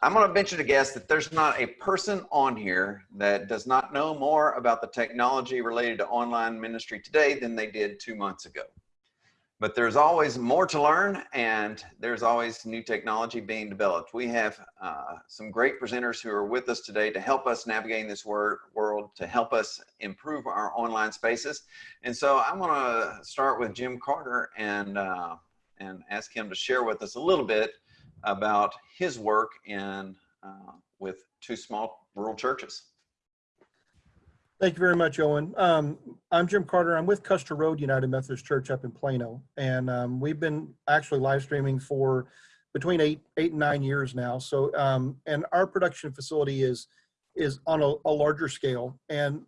I'm going to venture to guess that there's not a person on here that does not know more about the technology related to online ministry today than they did two months ago. But there's always more to learn and there's always new technology being developed. We have uh, some great presenters who are with us today to help us navigate this word, world, to help us improve our online spaces. And so I'm going to start with Jim Carter and, uh, and ask him to share with us a little bit about his work in uh, with two small rural churches. Thank you very much, Owen. Um, I'm Jim Carter. I'm with Custer Road United Methodist Church up in Plano, and um, we've been actually live streaming for between eight, eight and nine years now. So, um, and our production facility is is on a, a larger scale, and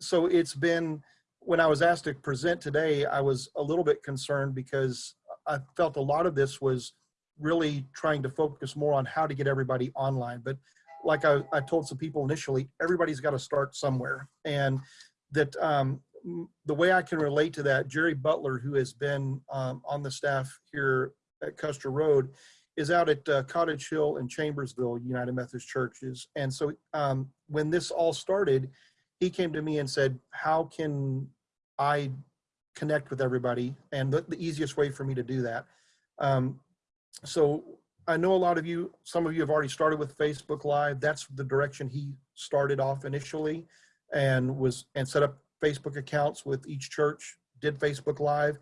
so it's been. When I was asked to present today, I was a little bit concerned because I felt a lot of this was really trying to focus more on how to get everybody online. But like I, I told some people initially, everybody's got to start somewhere. And that um, the way I can relate to that, Jerry Butler, who has been um, on the staff here at Custer Road, is out at uh, Cottage Hill and Chambersville United Methodist Churches. And so um, when this all started, he came to me and said, how can I connect with everybody? And the, the easiest way for me to do that. Um, so I know a lot of you, some of you have already started with Facebook Live. That's the direction he started off initially and was and set up Facebook accounts with each church, did Facebook Live.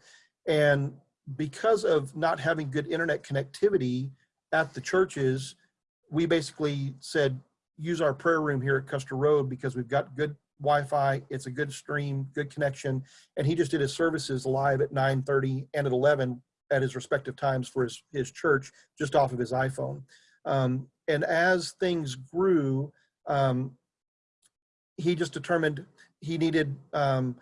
And because of not having good internet connectivity at the churches, we basically said, use our prayer room here at Custer Road because we've got good Wi-Fi, it's a good stream, good connection. And he just did his services live at 9.30 and at 11 at his respective times for his, his church just off of his iPhone. Um, and as things grew, um, he just determined he needed um,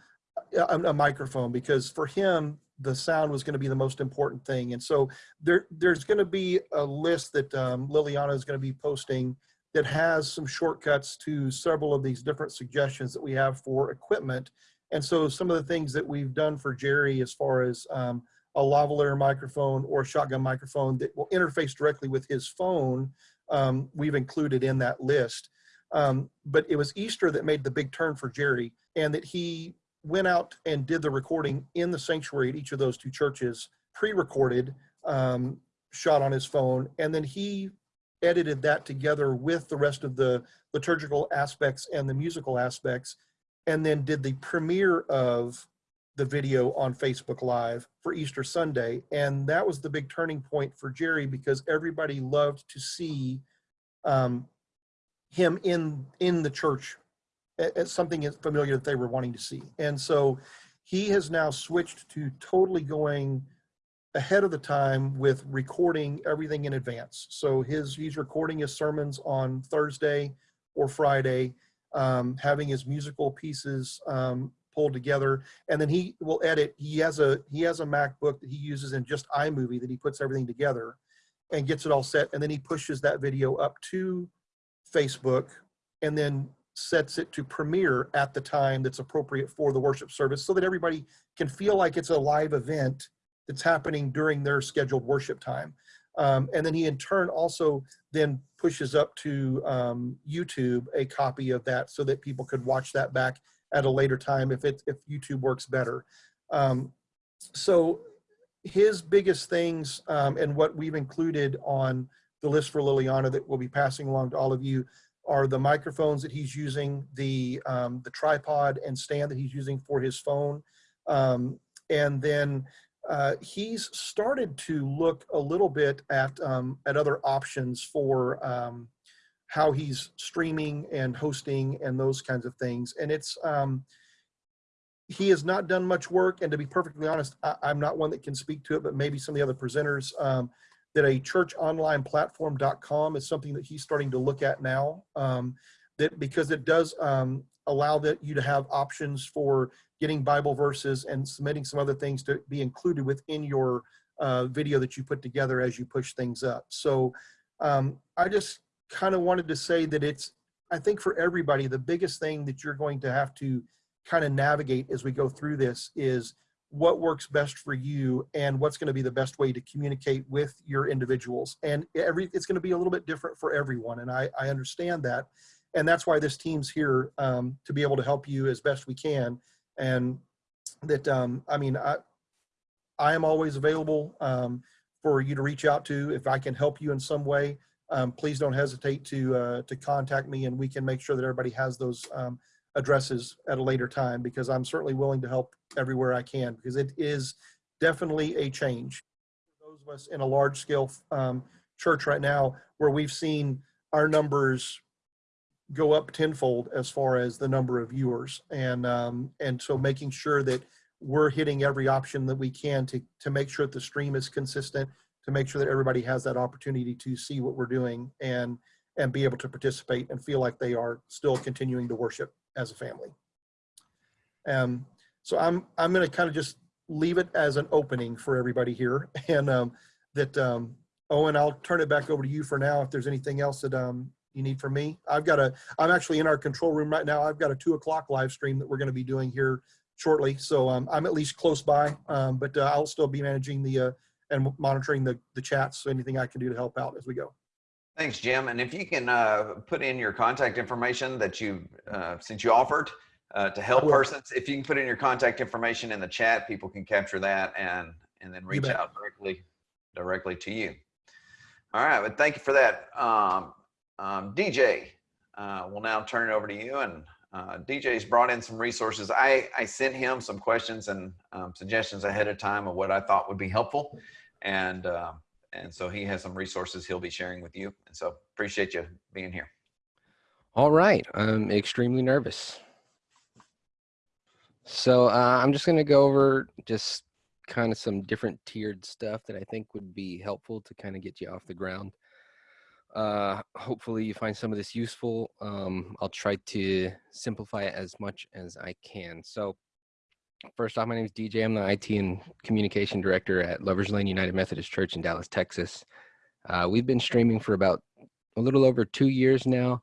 a, a, microphone because for him, the sound was going to be the most important thing. And so there, there's going to be a list that um, Liliana is going to be posting that has some shortcuts to several of these different suggestions that we have for equipment. And so some of the things that we've done for Jerry as far as um, a lavalier microphone or a shotgun microphone that will interface directly with his phone, um, we've included in that list. Um, but it was Easter that made the big turn for Jerry and that he went out and did the recording in the sanctuary at each of those two churches, pre-recorded, um, shot on his phone, and then he edited that together with the rest of the liturgical aspects and the musical aspects, and then did the premiere of the video on Facebook Live for Easter Sunday. And that was the big turning point for Jerry because everybody loved to see um, him in, in the church as something familiar that they were wanting to see. And so he has now switched to totally going ahead of the time with recording everything in advance. So his he's recording his sermons on Thursday or Friday, um, having his musical pieces um, pulled together. And then he will edit he has a he has a macbook that he uses in just imovie that he puts everything together and gets it all set. And then he pushes that video up to facebook and then sets it to premiere at the time that's appropriate for the worship service so that everybody can feel like it's a live event that's happening during their scheduled worship time. Um, and then he in turn also then pushes up to um, YouTube a copy of that so that people could watch that back at a later time if it if YouTube works better. Um, so his biggest things um, and what we've included on the list for Liliana that we'll be passing along to all of you are the microphones that he's using, the um, the tripod and stand that he's using for his phone, um, and then uh, he's started to look a little bit at um, at other options for um, how he's streaming and hosting and those kinds of things. And it's, um, he has not done much work. And to be perfectly honest, I, am not one that can speak to it, but maybe some of the other presenters, um, that a churchonlineplatform.com is something that he's starting to look at now. Um, that because it does um, allow that you to have options for getting Bible verses and submitting some other things to be included within your uh, video that you put together as you push things up. So um, I just kind of wanted to say that it's, I think for everybody, the biggest thing that you're going to have to kind of navigate as we go through this is what works best for you and what's going to be the best way to communicate with your individuals. And every it's going to be a little bit different for everyone. And I, I understand that. And that's why this team's here um, to be able to help you as best we can. And that, um, I mean, I, I am always available um, for you to reach out to if I can help you in some way. Um, please don't hesitate to uh, to contact me, and we can make sure that everybody has those um, addresses at a later time because I'm certainly willing to help everywhere I can because it is definitely a change. For Those of us in a large scale um, church right now where we've seen our numbers go up tenfold as far as the number of viewers and um, and so making sure that we're hitting every option that we can to to make sure that the stream is consistent to make sure that everybody has that opportunity to see what we're doing and and be able to participate and feel like they are still continuing to worship as a family. Um, so I'm I'm going to kind of just leave it as an opening for everybody here, and um, that um, Owen, I'll turn it back over to you for now. If there's anything else that um, you need from me, I've got a I'm actually in our control room right now. I've got a two o'clock live stream that we're going to be doing here shortly, so um, I'm at least close by, um, but uh, I'll still be managing the uh, and monitoring the the chats. So anything I can do to help out as we go. Thanks, Jim. And if you can uh, put in your contact information that you, uh, since you offered uh, to help persons, if you can put in your contact information in the chat, people can capture that and and then reach out directly directly to you. All right, but thank you for that. Um, um, DJ, uh, we'll now turn it over to you. And uh, DJ's brought in some resources. I, I sent him some questions and um, suggestions ahead of time of what I thought would be helpful. And um, and so he has some resources he'll be sharing with you. And so appreciate you being here. All right, I'm extremely nervous. So uh, I'm just going to go over just kind of some different tiered stuff that I think would be helpful to kind of get you off the ground. Uh, hopefully you find some of this useful. Um, I'll try to simplify it as much as I can. So first off, my name is DJ. I'm the IT and communication director at Lovers Lane United Methodist Church in Dallas, Texas. Uh, we've been streaming for about a little over two years now.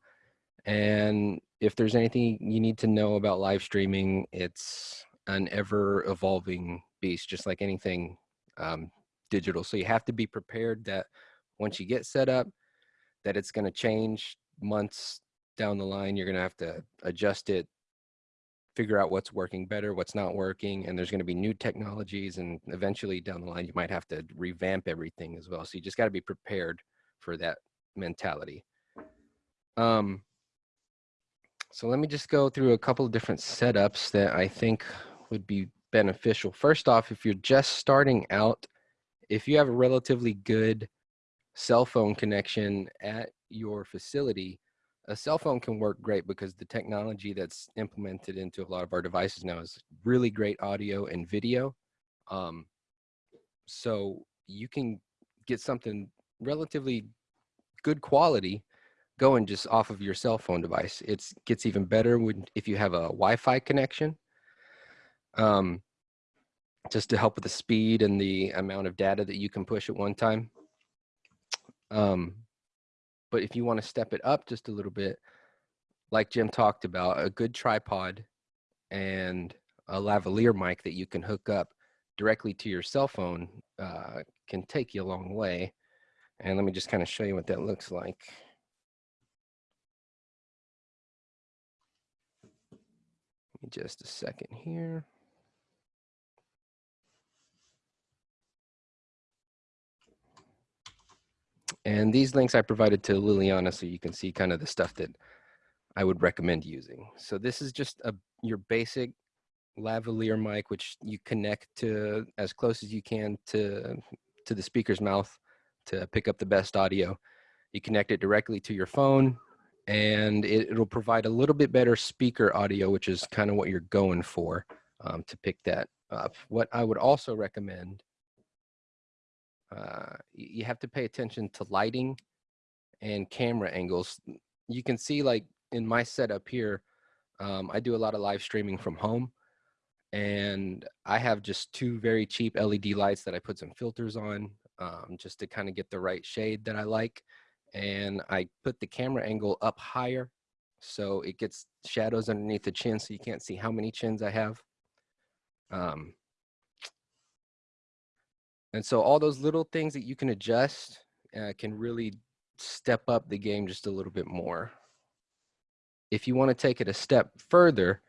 And if there's anything you need to know about live streaming, it's an ever evolving beast, just like anything um, digital. So you have to be prepared that once you get set up, that it's going to change months down the line. You're going to have to adjust it, figure out what's working better, what's not working, and there's going to be new technologies. And eventually down the line, you might have to revamp everything as well. So you just got to be prepared for that mentality. Um, so let me just go through a couple of different setups that I think would be beneficial. First off, if you're just starting out, if you have a relatively good cell phone connection at your facility, a cell phone can work great because the technology that's implemented into a lot of our devices now is really great audio and video. Um, so you can get something relatively good quality going just off of your cell phone device. It gets even better when if you have a Wi-Fi connection. Um, just to help with the speed and the amount of data that you can push at one time. Um, but if you want to step it up just a little bit, like Jim talked about, a good tripod and a lavalier mic that you can hook up directly to your cell phone uh, can take you a long way. And let me just kind of show you what that looks like. Just a second here. And these links I provided to Liliana so you can see kind of the stuff that I would recommend using. So this is just a your basic lavalier mic, which you connect to as close as you can to, to the speaker's mouth to pick up the best audio. You connect it directly to your phone and it, will provide a little bit better speaker audio, which is kind of what you're going for um, to pick that up. What I would also recommend uh, you have to pay attention to lighting and camera angles. You can see like in my setup here, um, I do a lot of live streaming from home and I have just two very cheap LED lights that I put some filters on um, just to kind of get the right shade that I like. And I put the camera angle up higher so it gets shadows underneath the chin so you can't see how many chins I have. Um, and so all those little things that you can adjust uh, can really step up the game just a little bit more. If you want to take it a step further,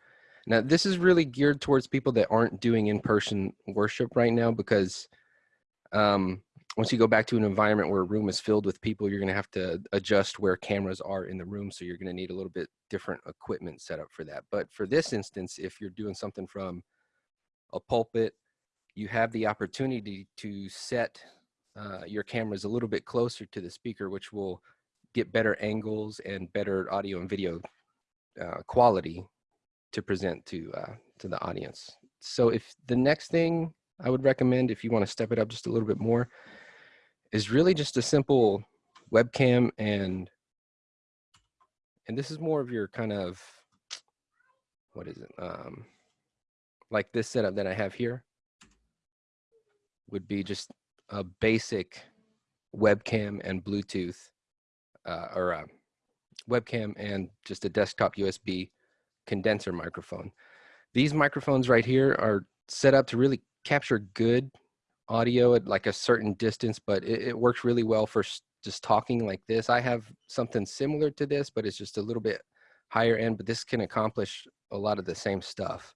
now this is really geared towards people that aren't doing in-person worship right now because um, once you go back to an environment where a room is filled with people, you're going to have to adjust where cameras are in the room. So you're going to need a little bit different equipment set up for that. But for this instance, if you're doing something from a pulpit, you have the opportunity to set uh, your cameras a little bit closer to the speaker, which will get better angles and better audio and video uh, quality to present to uh, to the audience. So if the next thing I would recommend, if you want to step it up just a little bit more, is really just a simple webcam and and this is more of your kind of what is it um like this setup that I have here would be just a basic webcam and Bluetooth uh, or a webcam and just a desktop USB condenser microphone. These microphones right here are set up to really capture good audio at like a certain distance, but it, it works really well for just talking like this. I have something similar to this, but it's just a little bit higher end, but this can accomplish a lot of the same stuff.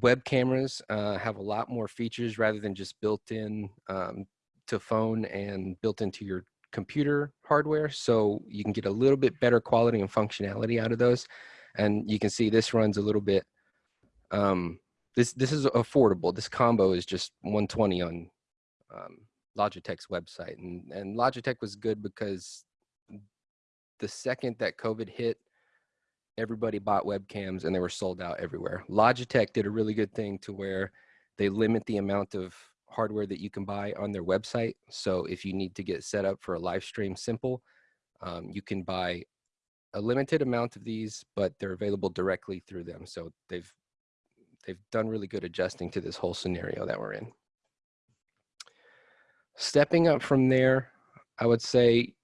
Web cameras uh, have a lot more features rather than just built in um, to phone and built into your computer hardware. So you can get a little bit better quality and functionality out of those. And you can see this runs a little bit um, this this is affordable. This combo is just 120 on um, Logitech's website, and and Logitech was good because the second that COVID hit, everybody bought webcams and they were sold out everywhere. Logitech did a really good thing to where they limit the amount of hardware that you can buy on their website. So if you need to get set up for a live stream simple, um, you can buy a limited amount of these, but they're available directly through them. So they've they've done really good adjusting to this whole scenario that we're in. Stepping up from there, I would say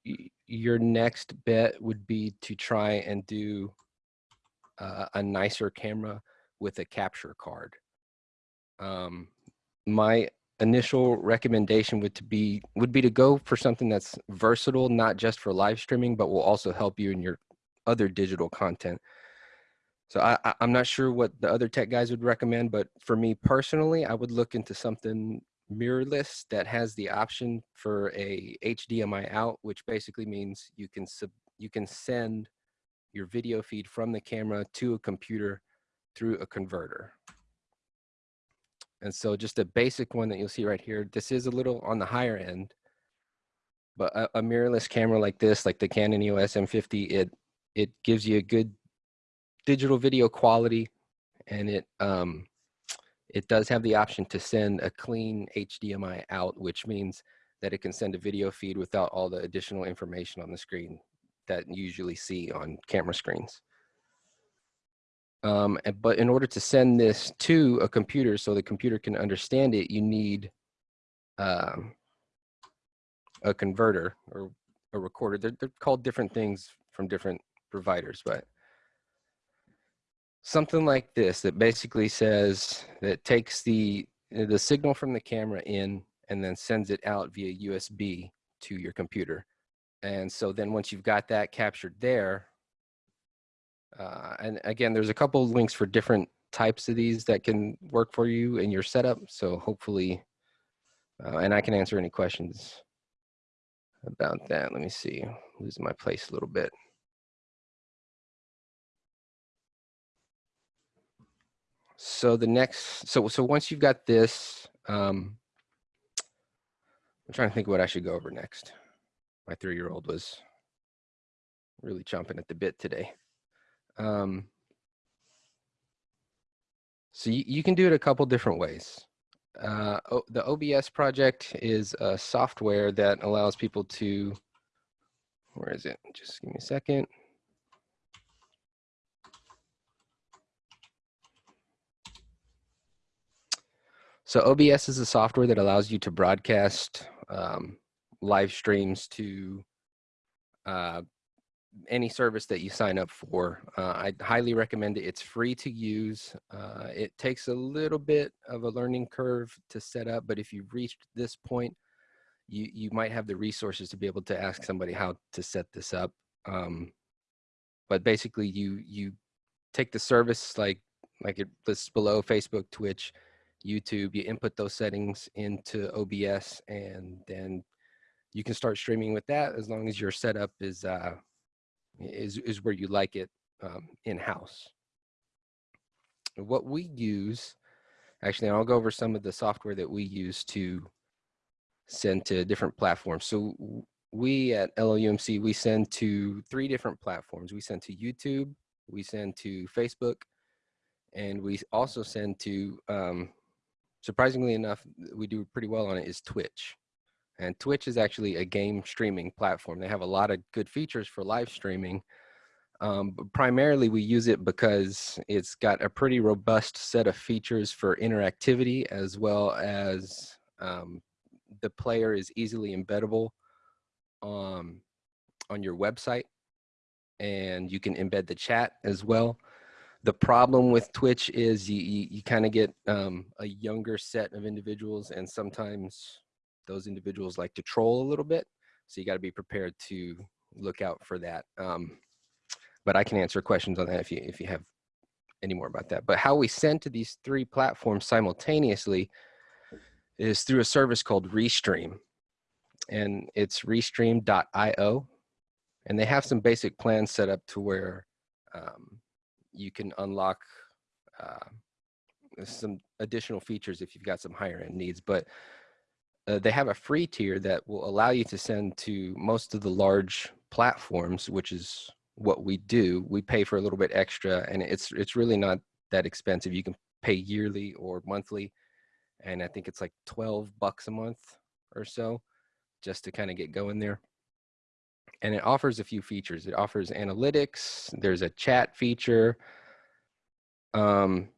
your next bet would be to try and do uh, a nicer camera with a capture card. Um, my initial recommendation would to be would be to go for something that's versatile, not just for live streaming, but will also help you in your other digital content. So I, am not sure what the other tech guys would recommend, but for me personally, I would look into something mirrorless that has the option for a HDMI out, which basically means you can sub, you can send your video feed from the camera to a computer through a converter. And so just a basic one that you'll see right here, this is a little on the higher end, but a, a mirrorless camera like this, like the Canon EOS M50, it, it gives you a good digital video quality and it um, it does have the option to send a clean HDMI out, which means that it can send a video feed without all the additional information on the screen that you usually see on camera screens. Um, but in order to send this to a computer so the computer can understand it, you need um, a converter or a recorder. They're, they're called different things from different providers, but something like this that basically says that takes the the signal from the camera in and then sends it out via USB to your computer. And so then once you've got that captured there, uh, and again, there's a couple of links for different types of these that can work for you in your setup. So hopefully, uh, and I can answer any questions about that. Let me see, losing my place a little bit. so the next, so so once you've got this, um, I'm trying to think what I should go over next. My three-year-old was really chomping at the bit today. Um, so you, you can do it a couple different ways. Uh, the OBS project is a software that allows people to, where is it? Just give me a second. So OBS is a software that allows you to broadcast um, live streams to uh, any service that you sign up for. Uh, I highly recommend it. It's free to use. Uh, it takes a little bit of a learning curve to set up, but if you've reached this point, you you might have the resources to be able to ask somebody how to set this up. Um, but basically, you you take the service like like it lists below Facebook, Twitch, YouTube. You input those settings into OBS, and then you can start streaming with that as long as your setup is uh, is is where you like it um, in house. What we use, actually, I'll go over some of the software that we use to send to different platforms. So we at LOUMC we send to three different platforms. We send to YouTube, we send to Facebook, and we also send to. Um, surprisingly enough, we do pretty well on it. Is Twitch. And Twitch is actually a game streaming platform. They have a lot of good features for live streaming. Um, primarily, we use it because it's got a pretty robust set of features for interactivity as well as um, the player is easily embeddable um, on your website. And you can embed the chat as well. The problem with Twitch is you, you, you kind of get um, a younger set of individuals, and sometimes those individuals like to troll a little bit. So you got to be prepared to look out for that. Um, but I can answer questions on that if you if you have any more about that. But how we send to these three platforms simultaneously is through a service called Restream, and it's Restream.io, and they have some basic plans set up to where um, you can unlock uh, some additional features if you've got some higher end needs. But uh, they have a free tier that will allow you to send to most of the large platforms, which is what we do. We pay for a little bit extra, and it's it's really not that expensive. You can pay yearly or monthly, and I think it's like twelve bucks a month or so, just to kind of get going there. And it offers a few features. It offers analytics. There's a chat feature. Um,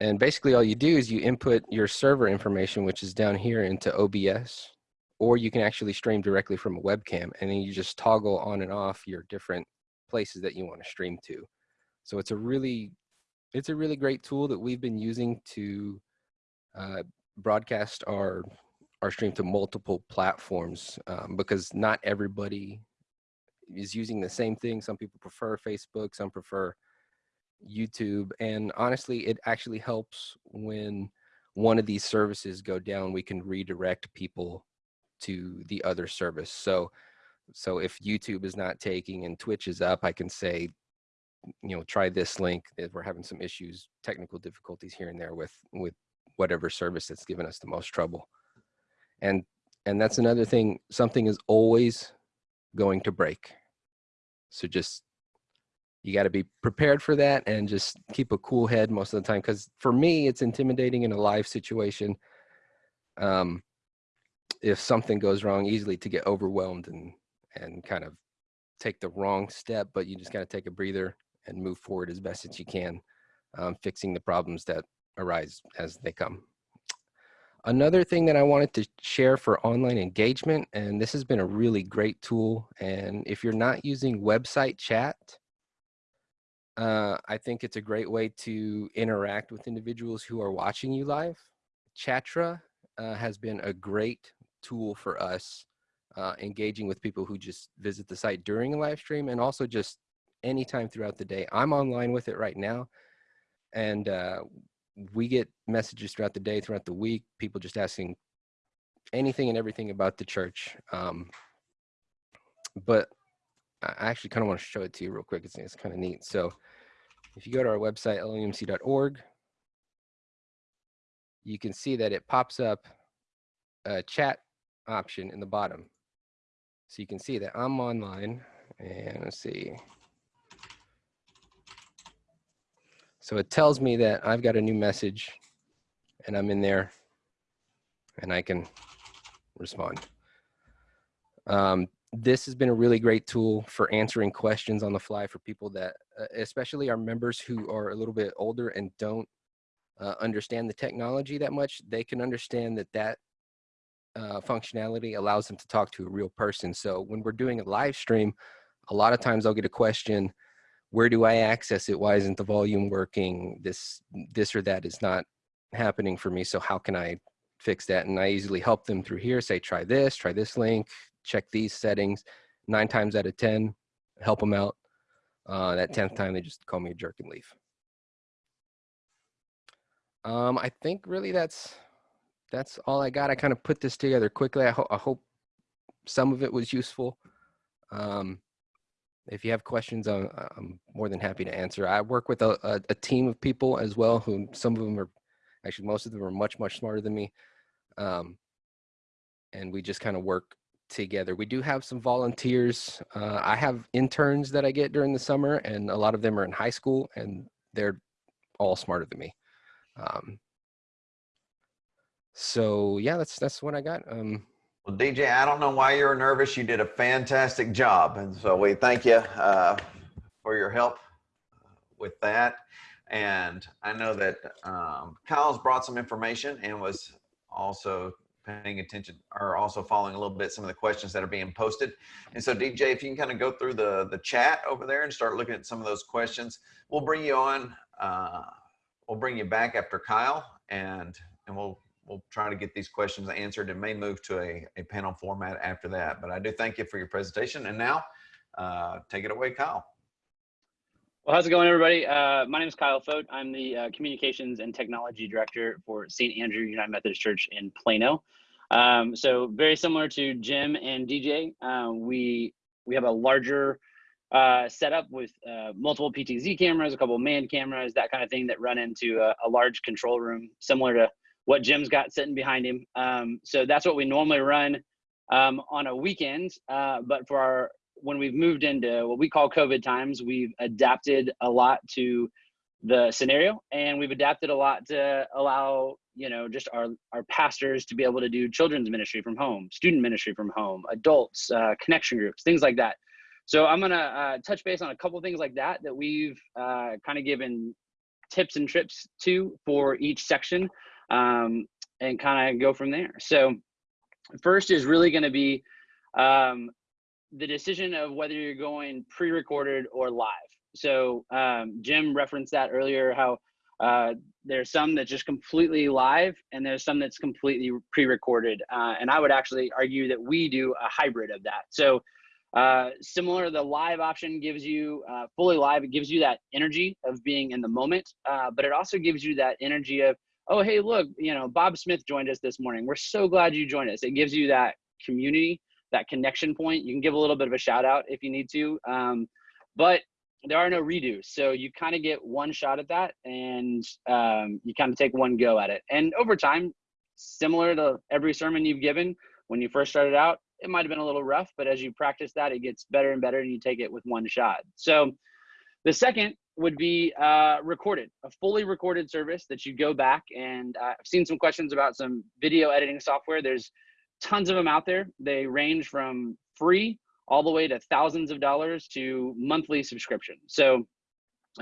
and basically all you do is you input your server information, which is down here into OBS, or you can actually stream directly from a webcam and then you just toggle on and off your different places that you want to stream to. So it's a really, it's a really great tool that we've been using to uh, broadcast our, our stream to multiple platforms um, because not everybody is using the same thing. Some people prefer Facebook, some prefer YouTube. And honestly, it actually helps when one of these services go down, we can redirect people to the other service. So, so if YouTube is not taking and Twitch is up, I can say, you know, try this link. If we're having some issues, technical difficulties here and there with with whatever service that's given us the most trouble. And and that's another thing. Something is always going to break. So just you got to be prepared for that and just keep a cool head most of the time because for me it's intimidating in a live situation um, if something goes wrong easily to get overwhelmed and and kind of take the wrong step but you just got to take a breather and move forward as best as you can um, fixing the problems that arise as they come. Another thing that i wanted to share for online engagement and this has been a really great tool and if you're not using website chat uh, I think it's a great way to interact with individuals who are watching you live. Chatra uh, has been a great tool for us uh, engaging with people who just visit the site during a live stream and also just anytime throughout the day. I'm online with it right now and uh, we get messages throughout the day, throughout the week, people just asking anything and everything about the church. Um, but I actually kind of want to show it to you real quick. It's, it's kind of neat. So if you go to our website, loumc.org, you can see that it pops up a chat option in the bottom. So you can see that I'm online and let's see. So it tells me that I've got a new message and I'm in there and I can respond. Um, this has been a really great tool for answering questions on the fly for people that, uh, especially our members who are a little bit older and don't uh, understand the technology that much. They can understand that that uh, functionality allows them to talk to a real person. So when we're doing a live stream, a lot of times I'll get a question, where do I access it? Why isn't the volume working? This, this or that is not happening for me. So how can I fix that? And I easily help them through here, say, try this, try this link, check these settings. Nine times out of 10, help them out. Uh, that 10th time, they just call me a jerk and leave. Um, I think really that's, that's all I got. I kind of put this together quickly. I, ho I hope some of it was useful. Um, if you have questions, I'm, I'm more than happy to answer. I work with a, a, a team of people as well, who some of them are, actually most of them are much, much smarter than me. Um, and we just kind of work together. We do have some volunteers. Uh, I have interns that I get during the summer and a lot of them are in high school and they're all smarter than me. Um, so yeah, that's, that's what I got. Um, Well, DJ, I don't know why you're nervous. You did a fantastic job. And so we thank you uh, for your help with that. And I know that um, Kyle's brought some information and was also paying attention are also following a little bit some of the questions that are being posted. And so DJ, if you can kind of go through the, the chat over there and start looking at some of those questions, we'll bring you on. Uh, we'll bring you back after Kyle and, and we'll we'll try to get these questions answered and may move to a, a panel format after that. But I do thank you for your presentation. And now, uh, take it away, Kyle. Well, how's it going, everybody? Uh, my name is Kyle Fote. I'm the uh, Communications and Technology Director for St. Andrew United Methodist Church in Plano. Um, so very similar to Jim and DJ, uh, we we have a larger uh, setup with uh, multiple PTZ cameras, a couple of manned cameras, that kind of thing that run into a, a large control room, similar to what Jim's got sitting behind him. Um, so that's what we normally run um, on a weekend. Uh, but for our when we've moved into what we call COVID times, we've adapted a lot to the scenario, and we've adapted a lot to allow you know just our our pastors to be able to do children's ministry from home, student ministry from home, adults, uh, connection groups, things like that. So I'm gonna uh, touch base on a couple things like that that we've uh, kind of given tips and trips to for each section um, and kind of go from there. So first is really going to be um, the decision of whether you're going pre-recorded or live. So um, Jim referenced that earlier, how uh, there's some that's just completely live and there's some that's completely pre-recorded. Uh, and I would actually argue that we do a hybrid of that. So uh, similar, the live option gives you uh, fully live. It gives you that energy of being in the moment, uh, but it also gives you that energy of oh, hey, look, you know, Bob Smith joined us this morning. We're so glad you joined us. It gives you that community, that connection point. You can give a little bit of a shout out if you need to. Um, but there are no redos. So you kind of get one shot at that and um, you kind of take one go at it. And over time, similar to every sermon you've given, when you first started out, it might have been a little rough, but as you practice that, it gets better and better and you take it with one shot. So the second would be uh, recorded, a fully recorded service that you go back and uh, I've seen some questions about some video editing software. There's tons of them out there. They range from free all the way to thousands of dollars to monthly subscription. So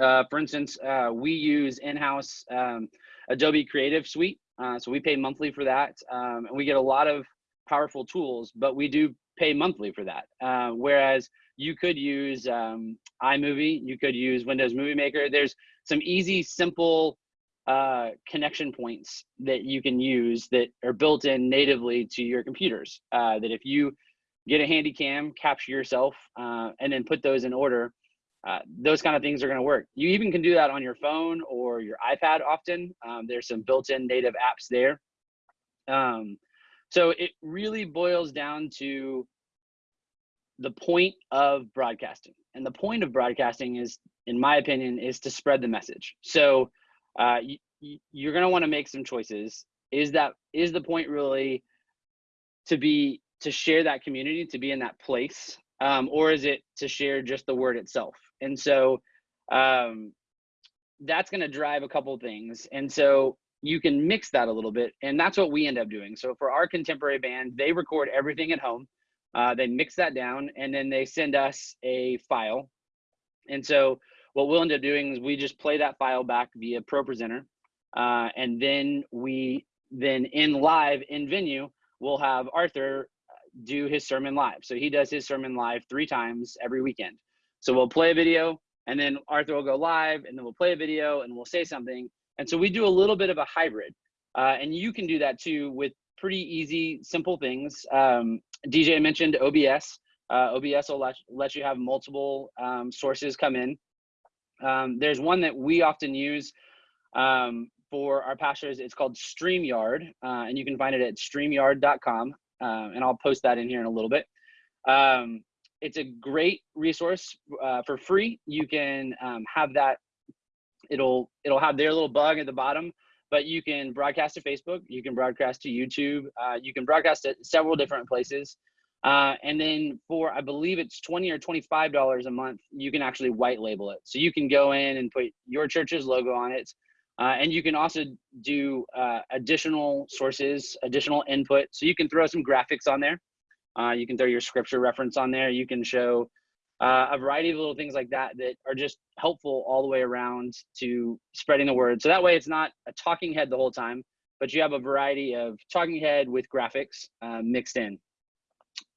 uh, for instance, uh, we use in-house um, Adobe Creative Suite. Uh, so we pay monthly for that um, and we get a lot of powerful tools, but we do pay monthly for that. Uh, whereas you could use um, iMovie, you could use Windows Movie Maker. There's some easy, simple uh, connection points that you can use that are built in natively to your computers. Uh, that if you get a handy cam, capture yourself, uh, and then put those in order, uh, those kind of things are going to work. You even can do that on your phone or your iPad often. Um, there's some built-in native apps there. Um, so it really boils down to the point of broadcasting. And the point of broadcasting is, in my opinion, is to spread the message. So uh, you, you're going to want to make some choices. Is that is the point really to be to share that community, to be in that place, um, or is it to share just the word itself? And so um, that's going to drive a couple things. And so you can mix that a little bit, and that's what we end up doing. So for our contemporary band, they record everything at home uh, they mix that down and then they send us a file. And so what we'll end up doing is we just play that file back via ProPresenter. Uh, and then we then in live in venue, we'll have Arthur do his sermon live. So he does his sermon live three times every weekend. So we'll play a video and then Arthur will go live and then we'll play a video and we'll say something. And so we do a little bit of a hybrid. Uh, and you can do that too with pretty easy, simple things. Um, DJ mentioned OBS. Uh, OBS will let, let you have multiple um, sources come in. Um, there's one that we often use um, for our pastors. It's called StreamYard, uh, and you can find it at streamyard.com. Uh, and I'll post that in here in a little bit. Um, it's a great resource uh, for free. You can um, have that. It'll it'll have their little bug at the bottom, but you can broadcast to Facebook. You can broadcast to YouTube. Uh, you can broadcast at several different places. Uh, and then for I believe it's twenty or twenty five dollars a month, you can actually white label it. So you can go in and put your church's logo on it, uh, and you can also do uh, additional sources, additional input. So you can throw some graphics on there. Uh, you can throw your scripture reference on there. You can show uh, a variety of little things like that that are just helpful all the way around to spreading the word. So that way it's not a talking head the whole time, but you have a variety of talking head with graphics uh, mixed in.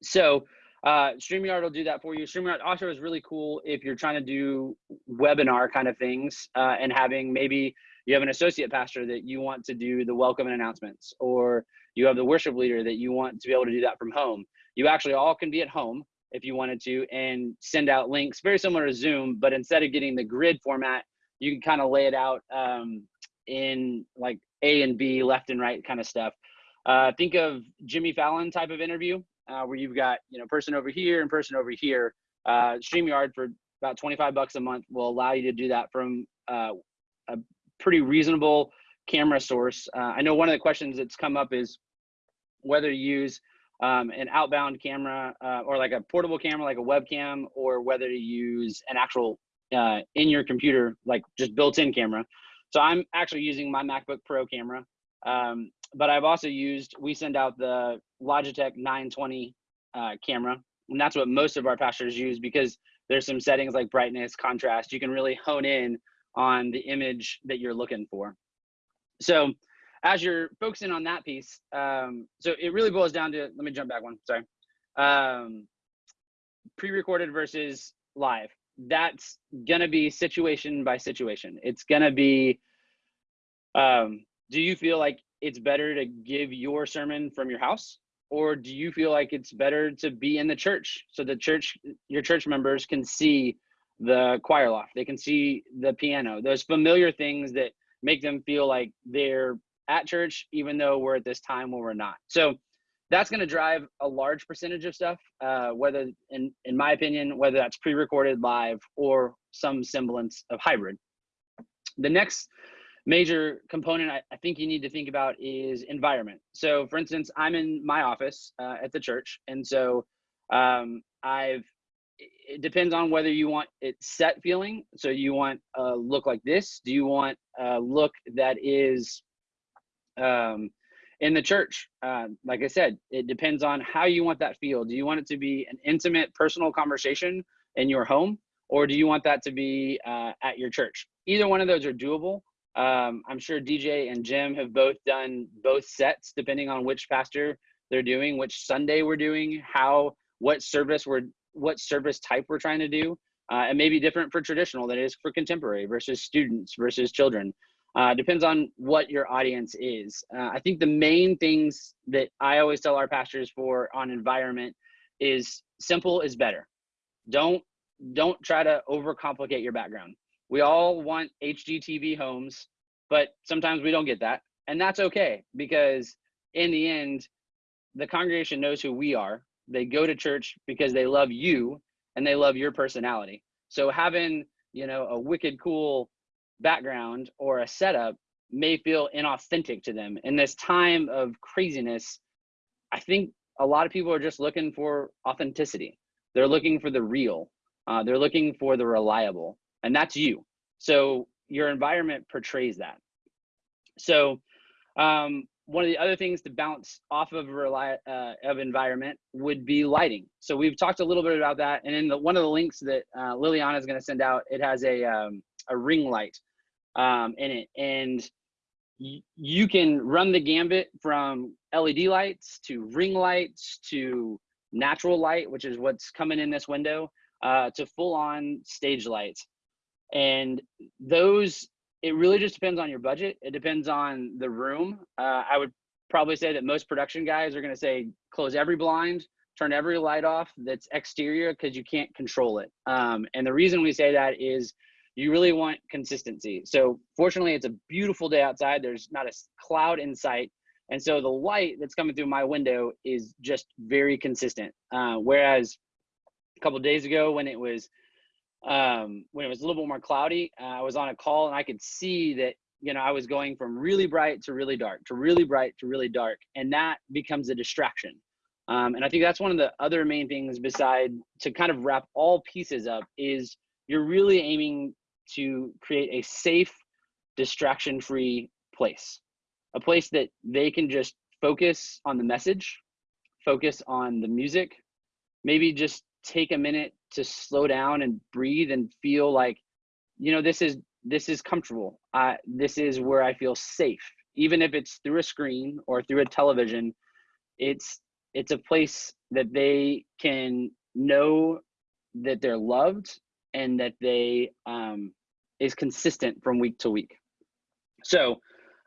So uh, StreamYard will do that for you. StreamYard also is really cool if you're trying to do webinar kind of things uh, and having maybe you have an associate pastor that you want to do the welcome and announcements, or you have the worship leader that you want to be able to do that from home. You actually all can be at home if you wanted to and send out links very similar to Zoom, but instead of getting the grid format, you can kind of lay it out um, in like A and B, left and right kind of stuff. Uh, think of Jimmy Fallon type of interview uh, where you've got you know person over here and person over here. Uh, StreamYard for about 25 bucks a month will allow you to do that from uh, a pretty reasonable camera source. Uh, I know one of the questions that's come up is whether to use um, an outbound camera uh, or like a portable camera, like a webcam, or whether to use an actual uh, in your computer, like just built-in camera. So I'm actually using my MacBook Pro camera. Um, but I've also used, we send out the Logitech 920 uh, camera, and that's what most of our pastors use because there's some settings like brightness, contrast. You can really hone in on the image that you're looking for. So as you're focusing on that piece, um, so it really boils down to, let me jump back one, sorry. Um, pre-recorded versus live. That's gonna be situation by situation. It's gonna be, um, do you feel like it's better to give your sermon from your house? Or do you feel like it's better to be in the church so the church your church members can see the choir loft they can see the piano those familiar things that make them feel like they're at church even though we're at this time where we're not? So that's going to drive a large percentage of stuff uh, whether in in my opinion whether that's pre-recorded live or some semblance of hybrid. The next major component I, I, think you need to think about is environment. So, for instance, I'm in my office uh, at the church, and so um, I've. It depends on whether you want it set feeling. So you want a look like this. Do you want a look that is um, in the church? Uh, like I said, it depends on how you want that feel. Do you want it to be an intimate, personal conversation in your home, or do you want that to be uh, at your church? Either one of those are doable. Um, I'm sure DJ and Jim have both done both sets, depending on which pastor they're doing, which Sunday we're doing, how, what service we're, what service type we're trying to do. Uh, may be different for traditional than it is for contemporary versus students versus children. Uh, depends on what your audience is. Uh, I think the main things that I always tell our pastors for on environment is simple is better. Don't don't try to overcomplicate your background. We all want HGTV homes, but sometimes we don't get that. And that's okay because in the end, the congregation knows who we are. They go to church because they love you and they love your personality. So having, you know, a wicked cool background or a setup may feel inauthentic to them. In this time of craziness, I think a lot of people are just looking for authenticity. They're looking for the real. Uh, they're looking for the reliable and that's you. So your environment portrays that. So um, one of the other things to bounce off of rely uh, of environment would be lighting. So we've talked a little bit about that, and in the, one of the links that uh, Liliana is going to send out, it has a um, a ring light um, in it, and you can run the gambit from LED lights to ring lights to natural light, which is what's coming in this window, uh, to full on stage lights. And those, it really just depends on your budget. It depends on the room. Uh, I would probably say that most production guys are going to say close every blind, turn every light off that's exterior because you can't control it. Um, and the reason we say that is you really want consistency. So fortunately, it's a beautiful day outside. There's not a cloud in sight. And so the light that's coming through my window is just very consistent. Uh, whereas a couple days ago when it was um, when it was a little bit more cloudy, uh, I was on a call and I could see that you know I was going from really bright to really dark to really bright to really dark, and that becomes a distraction. Um, and I think that's one of the other main things beside to kind of wrap all pieces up is you're really aiming to create a safe, distraction-free place, a place that they can just focus on the message, focus on the music, maybe just take a minute to slow down and breathe and feel like, you know, this is this is comfortable. Uh, this is where I feel safe, even if it's through a screen or through a television. It's it's a place that they can know that they're loved and that they um, is consistent from week to week. So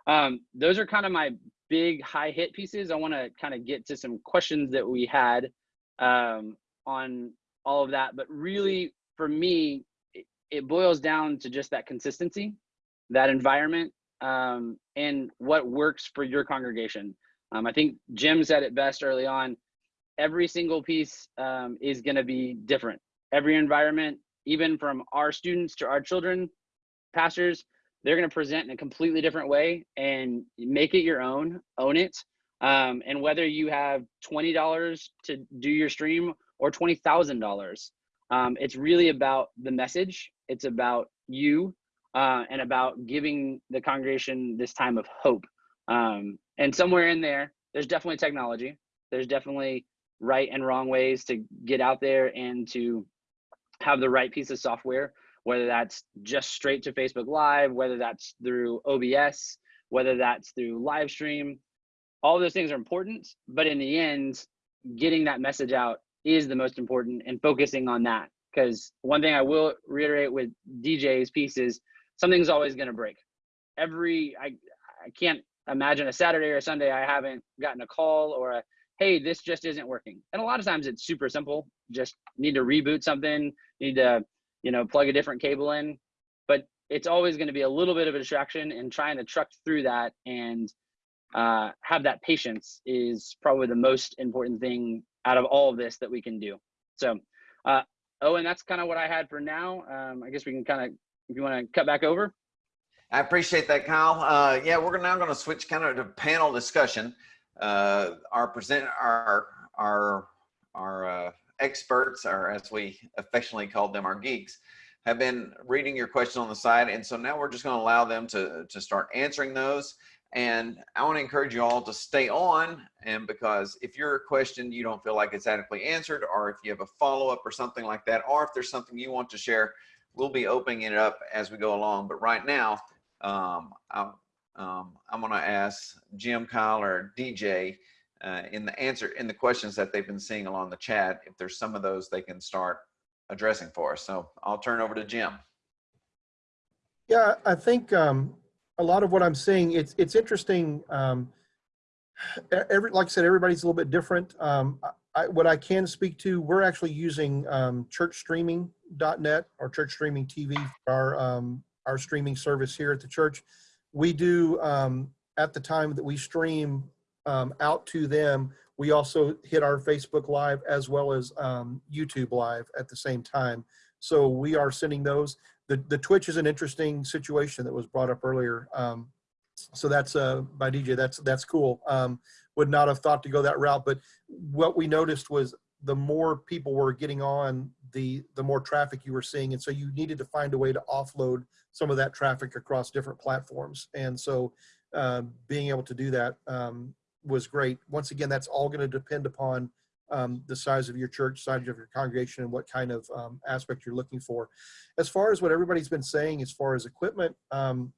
um, those are kind of my big high hit pieces. I want to kind of get to some questions that we had um, on all of that, but really for me, it, boils down to just that consistency, that environment, um, and what works for your congregation. Um, I think Jim said it best early on. Every single piece um, is going to be different. Every environment, even from our students to our children, pastors, they're going to present in a completely different way and make it your own, own it. Um, and whether you have $20 to do your stream or $20,000, um, it's really about the message. It's about you uh, and about giving the congregation this time of hope. Um, and somewhere in there, there's definitely technology. There's definitely right and wrong ways to get out there and to have the right piece of software, whether that's just straight to Facebook Live, whether that's through OBS, whether that's through live stream. All those things are important, but in the end, getting that message out is the most important and focusing on that. Because one thing I will reiterate with DJ's piece is something's always going to break. Every, I, I can't imagine a Saturday or a Sunday I haven't gotten a call or a, hey, this just isn't working. And a lot of times it's super simple. Just need to reboot something, need to, you know, plug a different cable in. But it's always going to be a little bit of a distraction and trying to truck through that and uh, have that patience is probably the most important thing out of all of this that we can do. So, uh, oh, and that's kind of what I had for now. Um, I guess we can kind of, if you want to cut back over. I appreciate that, Kyle. Uh, yeah, we're now going to switch kind of to panel discussion. Uh, our present, our our our uh, experts, or as we affectionately called them, our geeks, have been reading your questions on the side, and so now we're just going to allow them to to start answering those. And I want to encourage you all to stay on, and because if your question you don't feel like it's adequately answered, or if you have a follow up or something like that, or if there's something you want to share, we'll be opening it up as we go along. But right now, um, I'm, um, I'm going to ask Jim, Kyle, or DJ uh, in the answer in the questions that they've been seeing along the chat. If there's some of those they can start addressing for us. So I'll turn over to Jim. Yeah, I think um, a lot of what I'm seeing, it's it's interesting. Um, every like I said, everybody's a little bit different. Um, I, what I can speak to, we're actually using um, churchstreaming.net or church streaming TV our um, our streaming service here at the church. We do um, at the time that we stream um, out to them, we also hit our Facebook Live as well as um, YouTube Live at the same time. So we are sending those the, the Twitch is an interesting situation that was brought up earlier. Um, so that's uh, by DJ. That's that's cool. Um, would not have thought to go that route, but what we noticed was the more people were getting on, the the more traffic you were seeing, and so you needed to find a way to offload some of that traffic across different platforms. And so um, being able to do that um, was great. Once again, that's all going to depend upon um, the size of your church, size of your congregation, and what kind of um, aspect you're looking for. As far as what everybody's been saying, as far as equipment, um,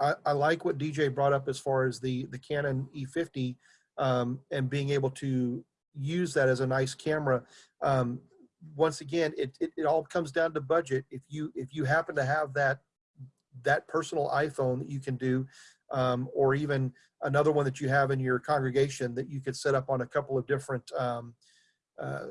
I, I, like what DJ brought up as far as the the Canon E50 um, and being able to use that as a nice camera. Um, once again, it, it, it all comes down to budget. If you, if you happen to have that, that personal iPhone that you can do, um, or even another one that you have in your congregation that you could set up on a couple of different, um, uh,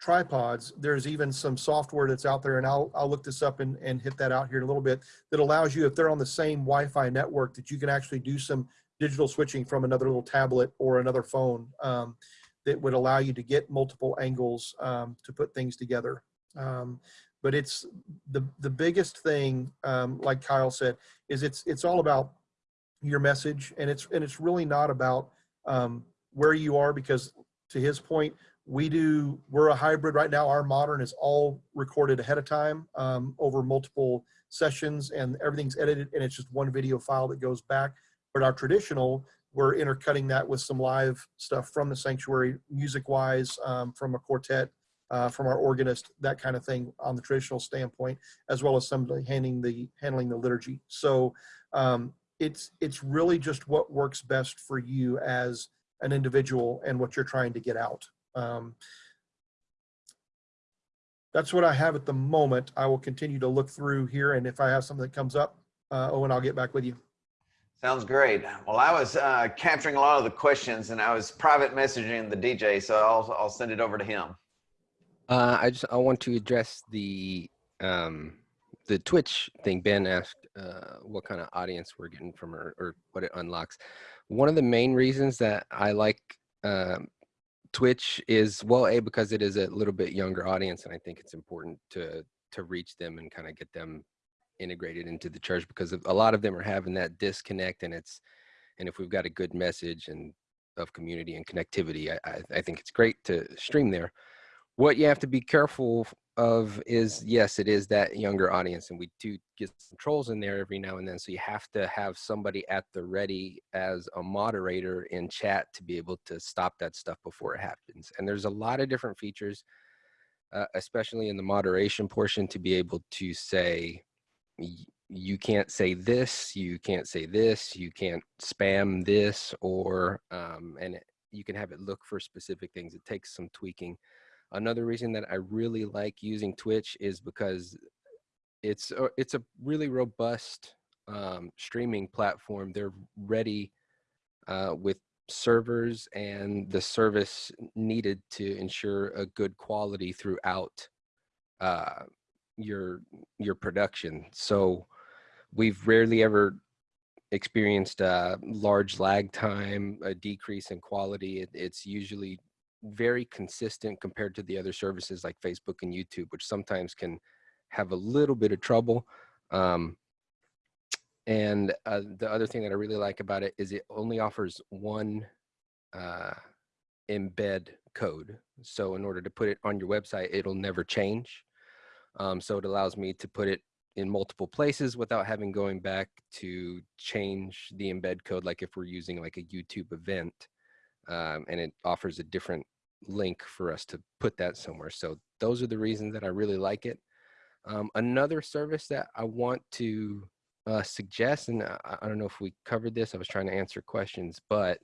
tripods. There's even some software that's out there and I'll, I'll look this up and, and hit that out here in a little bit that allows you, if they're on the same Wi-Fi network, that you can actually do some digital switching from another little tablet or another phone um, that would allow you to get multiple angles um, to put things together. Um, but it's the the biggest thing, um, like Kyle said, is it's it's all about your message, and it's and it's really not about um, where you are because to his point, we do we're a hybrid right now. Our modern is all recorded ahead of time um, over multiple sessions, and everything's edited, and it's just one video file that goes back. But our traditional, we're intercutting that with some live stuff from the sanctuary, music-wise, um, from a quartet, uh, from our organist, that kind of thing on the traditional standpoint, as well as somebody handling the handling the liturgy. So um, it's it's really just what works best for you as an individual and what you're trying to get out. Um, that's what I have at the moment. I will continue to look through here, and if I have something that comes up, uh, Owen, I'll get back with you. Sounds great. Well, I was uh, capturing a lot of the questions and I was private messaging the DJ, so I'll, I'll send it over to him. Uh, I just I want to address the um, the Twitch thing. Ben asked uh, what kind of audience we're getting from her or what it unlocks. One of the main reasons that I like um, Twitch is well, a because it is a little bit younger audience, and I think it's important to to reach them and kind of get them integrated into the church because a lot of them are having that disconnect, and it's and if we've got a good message and of community and connectivity, I, I, I think it's great to stream there what you have to be careful of is yes it is that younger audience and we do get some trolls in there every now and then so you have to have somebody at the ready as a moderator in chat to be able to stop that stuff before it happens and there's a lot of different features uh, especially in the moderation portion to be able to say you can't say this you can't say this you can't spam this or um, and it, you can have it look for specific things it takes some tweaking Another reason that I really like using Twitch is because it's a, it's a really robust um, streaming platform. They're ready uh, with servers and the service needed to ensure a good quality throughout uh, your your production. So we've rarely ever experienced a large lag time, a decrease in quality. It, it's usually very consistent compared to the other services like Facebook and YouTube, which sometimes can have a little bit of trouble. Um, and uh, the other thing that I really like about it is it only offers one uh, embed code. So in order to put it on your website, it'll never change. Um, so it allows me to put it in multiple places without having going back to change the embed code like if we're using like a YouTube event um, and it offers a different link for us to put that somewhere. So those are the reasons that I really like it. Um, another service that I want to uh, suggest, and I, I don't know if we covered this, I was trying to answer questions, but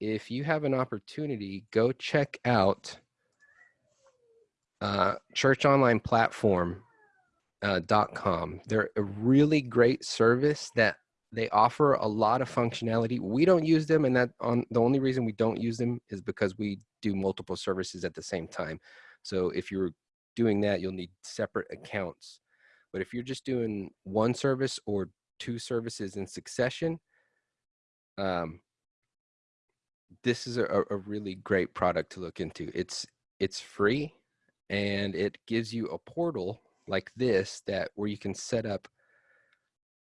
if you have an opportunity, go check out uh, Church Online Platform uh, They're a really great service that they offer a lot of functionality. We don't use them, and that on the only reason we don't use them is because we do multiple services at the same time. So if you're doing that, you'll need separate accounts. But if you're just doing one service or two services in succession, um, this is a, a really great product to look into. It's it's free, and it gives you a portal like this that where you can set up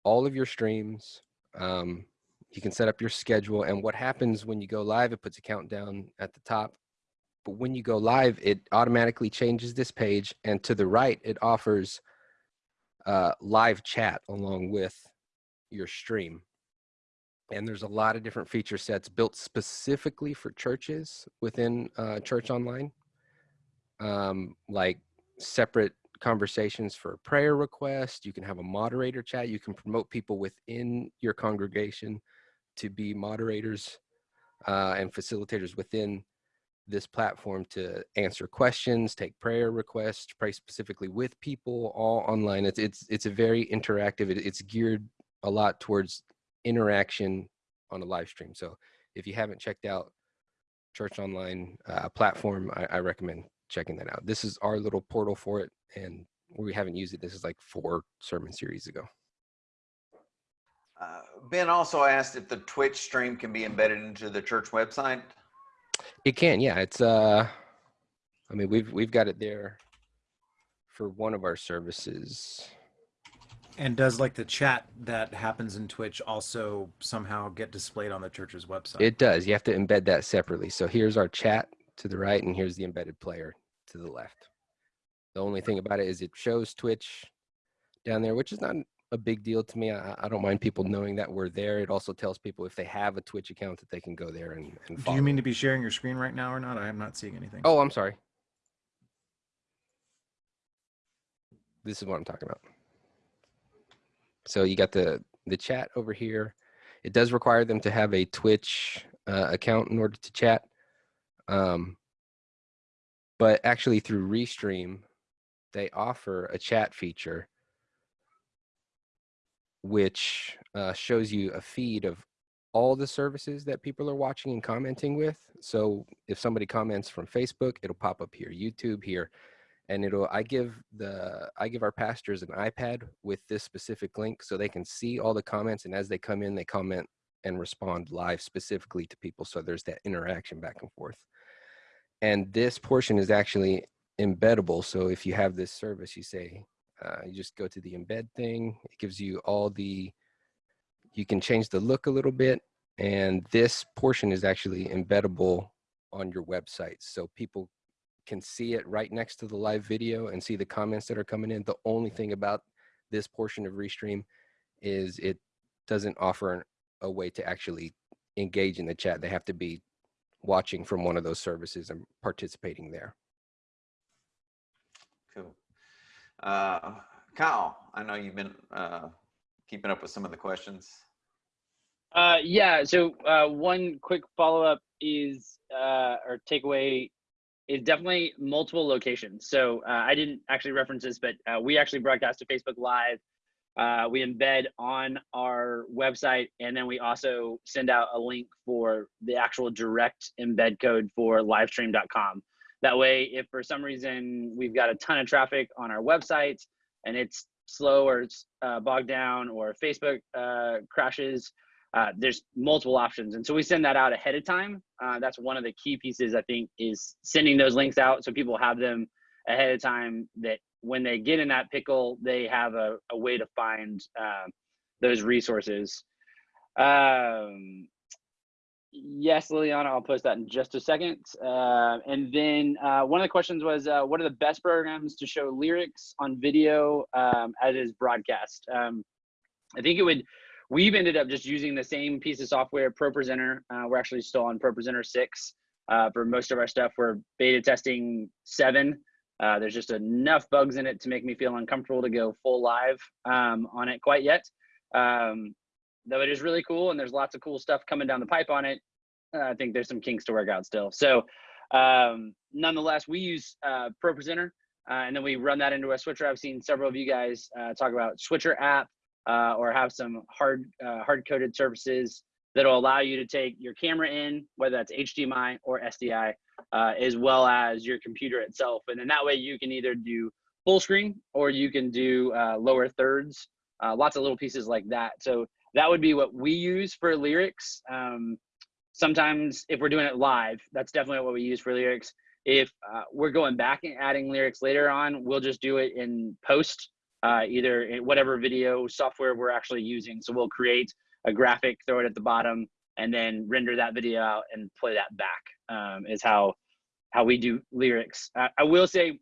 all of your streams. Um, you can set up your schedule and what happens when you go live, it puts a countdown at the top. But when you go live, it automatically changes this page and to the right, it offers uh, live chat along with your stream. And there's a lot of different feature sets built specifically for churches within uh, Church Online, um, like separate conversations for prayer request. You can have a moderator chat. You can promote people within your congregation to be moderators uh, and facilitators within this platform to answer questions, take prayer requests, pray specifically with people, all online. It's it's it's a very interactive. It, it's geared a lot towards interaction on a live stream. So if you haven't checked out Church Online uh, platform, I, I recommend checking that out. This is our little portal for it, and we haven't used it. This is like four sermon series ago. Uh, Ben also asked if the Twitch stream can be embedded into the church website. It can, yeah. It's uh, I mean, we've we've got it there for one of our services. And does like the chat that happens in Twitch also somehow get displayed on the church's website? It does. You have to embed that separately. So here's our chat to the right, and here's the embedded player to the left. The only thing about it is it shows Twitch down there, which is not a big deal to me. I, I don't mind people knowing that we're there. It also tells people if they have a Twitch account that they can go there and, and Do you mean to be sharing your screen right now or not? I am not seeing anything. Oh, I'm sorry. This is what I'm talking about. So you got the the chat over here. It does require them to have a Twitch uh, account in order to chat. Um, but actually through Restream, they offer a chat feature which uh, shows you a feed of all the services that people are watching and commenting with. So if somebody comments from Facebook, it'll pop up here, YouTube here, and it'll I give the I give our pastors an iPad with this specific link so they can see all the comments and as they come in, they comment and respond live specifically to people. So there's that interaction back and forth. And this portion is actually embeddable. So if you have this service, you say, uh, you just go to the embed thing. It gives you all the, you can change the look a little bit. And this portion is actually embeddable on your website. So people can see it right next to the live video and see the comments that are coming in. The only thing about this portion of Restream is it doesn't offer an, a way to actually engage in the chat. They have to be watching from one of those services and participating there. Cool. Uh, Kyle, I know you've been uh, keeping up with some of the questions. Uh, yeah. So uh, one quick follow up is uh, or takeaway is definitely multiple locations. So uh, I didn't actually reference this, but uh, we actually broadcast to Facebook Live. Uh, we embed on our website, and then we also send out a link for the actual direct embed code for livestream.com. That way, if for some reason we've got a ton of traffic on our website and it's slow or it's uh, bogged down or Facebook uh, crashes, uh, there's multiple options. And so we send that out ahead of time. Uh, that's one of the key pieces, I think, is sending those links out so people have them ahead of time that when they get in that pickle, they have a, a way to find uh, those resources. Um, yes, Liliana, I'll post that in just a second. Uh, and then uh, one of the questions was, uh, what are the best programs to show lyrics on video um, as is broadcast? Um, I think it would, we've ended up just using the same piece of software, ProPresenter. Uh, we're actually still on ProPresenter 6 uh, for most of our stuff. We're beta testing 7. Uh, there's just enough bugs in it to make me feel uncomfortable to go full live um, on it quite yet. Um, though it is really cool and there's lots of cool stuff coming down the pipe on it. Uh, I think there's some kinks to work out still. So um, nonetheless, we use uh, ProPresenter uh, and then we run that into a switcher. I've seen several of you guys uh, talk about switcher app uh, or have some hard hard coded services that'll allow you to take your camera in, whether that's HDMI or SDI, uh, as well as your computer itself. And then that way you can either do full screen or you can do uh, lower thirds, uh, lots of little pieces like that. So that would be what we use for lyrics. Um, sometimes if we're doing it live, that's definitely what we use for lyrics. If uh, we're going back and adding lyrics later on, we'll just do it in post, uh, either in whatever video software we're actually using. So we'll create a graphic, throw it at the bottom, and then render that video out and play that back. Um, is how how we do lyrics. I will say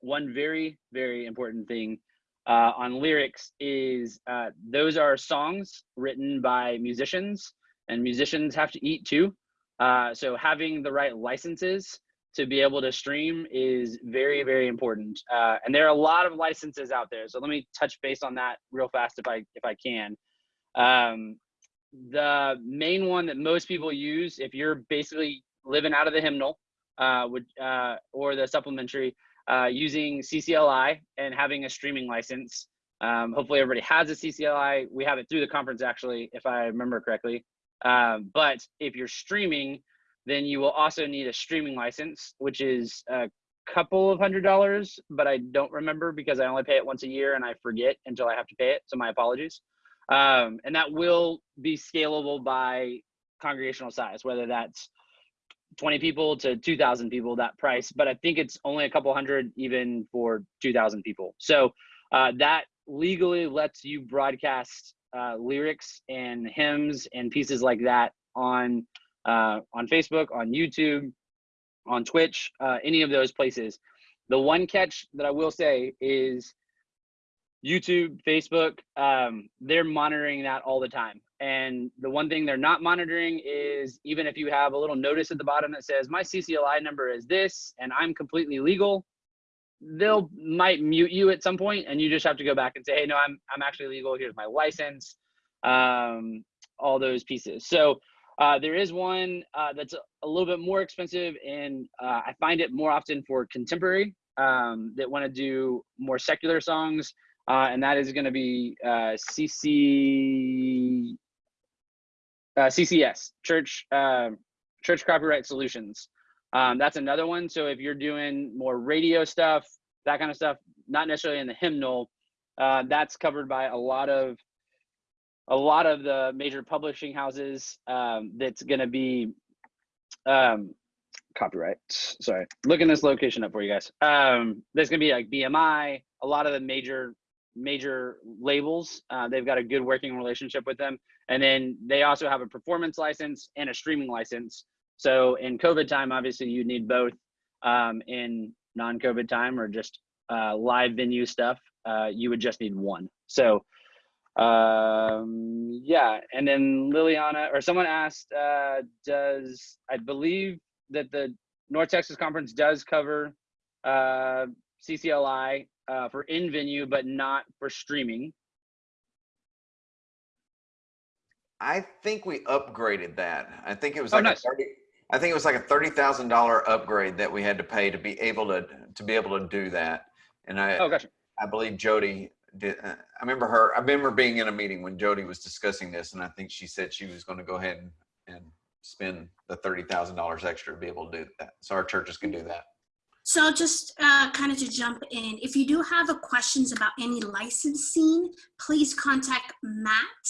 one very very important thing uh, on lyrics is uh, those are songs written by musicians, and musicians have to eat too. Uh, so having the right licenses to be able to stream is very very important. Uh, and there are a lot of licenses out there. So let me touch base on that real fast if I if I can. Um, the main one that most people use, if you're basically living out of the hymnal, uh, would uh, or the supplementary, uh, using CCLI and having a streaming license. Um, hopefully, everybody has a CCLI. We have it through the conference, actually, if I remember correctly. Um, but if you're streaming, then you will also need a streaming license, which is a couple of hundred dollars, but I don't remember because I only pay it once a year and I forget until I have to pay it. So my apologies. Um, and that will be scalable by congregational size, whether that's 20 people to 2,000 people, that price. But I think it's only a couple hundred even for 2,000 people. So uh, that legally lets you broadcast uh, lyrics and hymns and pieces like that on uh, on Facebook, on YouTube, on Twitch, uh, any of those places. The one catch that I will say is YouTube, Facebook, um, they're monitoring that all the time. And the one thing they're not monitoring is even if you have a little notice at the bottom that says my CCLI number is this and I'm completely legal, they'll might mute you at some point and you just have to go back and say, hey, no, I'm I'm actually legal. Here's my license, um, all those pieces. So uh, there is one uh, that's a, little bit more expensive, and uh, I find it more often for contemporary um, that want to do more secular songs, uh, and that is going to be uh, CC uh, CCS Church um Church Copyright Solutions. Um, that's another one. So if you're doing more radio stuff, that kind of stuff, not necessarily in the hymnal, uh, that's covered by a lot of a lot of the major publishing houses. Um, that's going to be um, copyright. Sorry, looking this location up for you guys. Um, there's going to be like BMI, a lot of the major major labels. Uh, they've got a good working relationship with them, and then they also have a performance license and a streaming license. So in COVID time, obviously you need both. Um, in non-COVID time or just uh, live venue stuff, uh, you would just need one. So um, yeah, and then Liliana or someone asked, uh, does I believe that the North Texas Conference does cover uh, CCLI uh, for in venue, but not for streaming. I think we upgraded that. I think it was Oh, like nice. a thirty. I think it was like a thirty thousand dollar upgrade that we had to pay to be able to to be able to do that. And I Oh, gotcha. I believe Jody did. Uh, I remember her. I remember being in a meeting when Jody was discussing this, and I think she said she was going to go ahead and, and spend the thirty thousand dollars extra to be able to do that. So our churches can do that. So just uh, kind of to jump in, if you do have a questions about any licensing, please contact Matt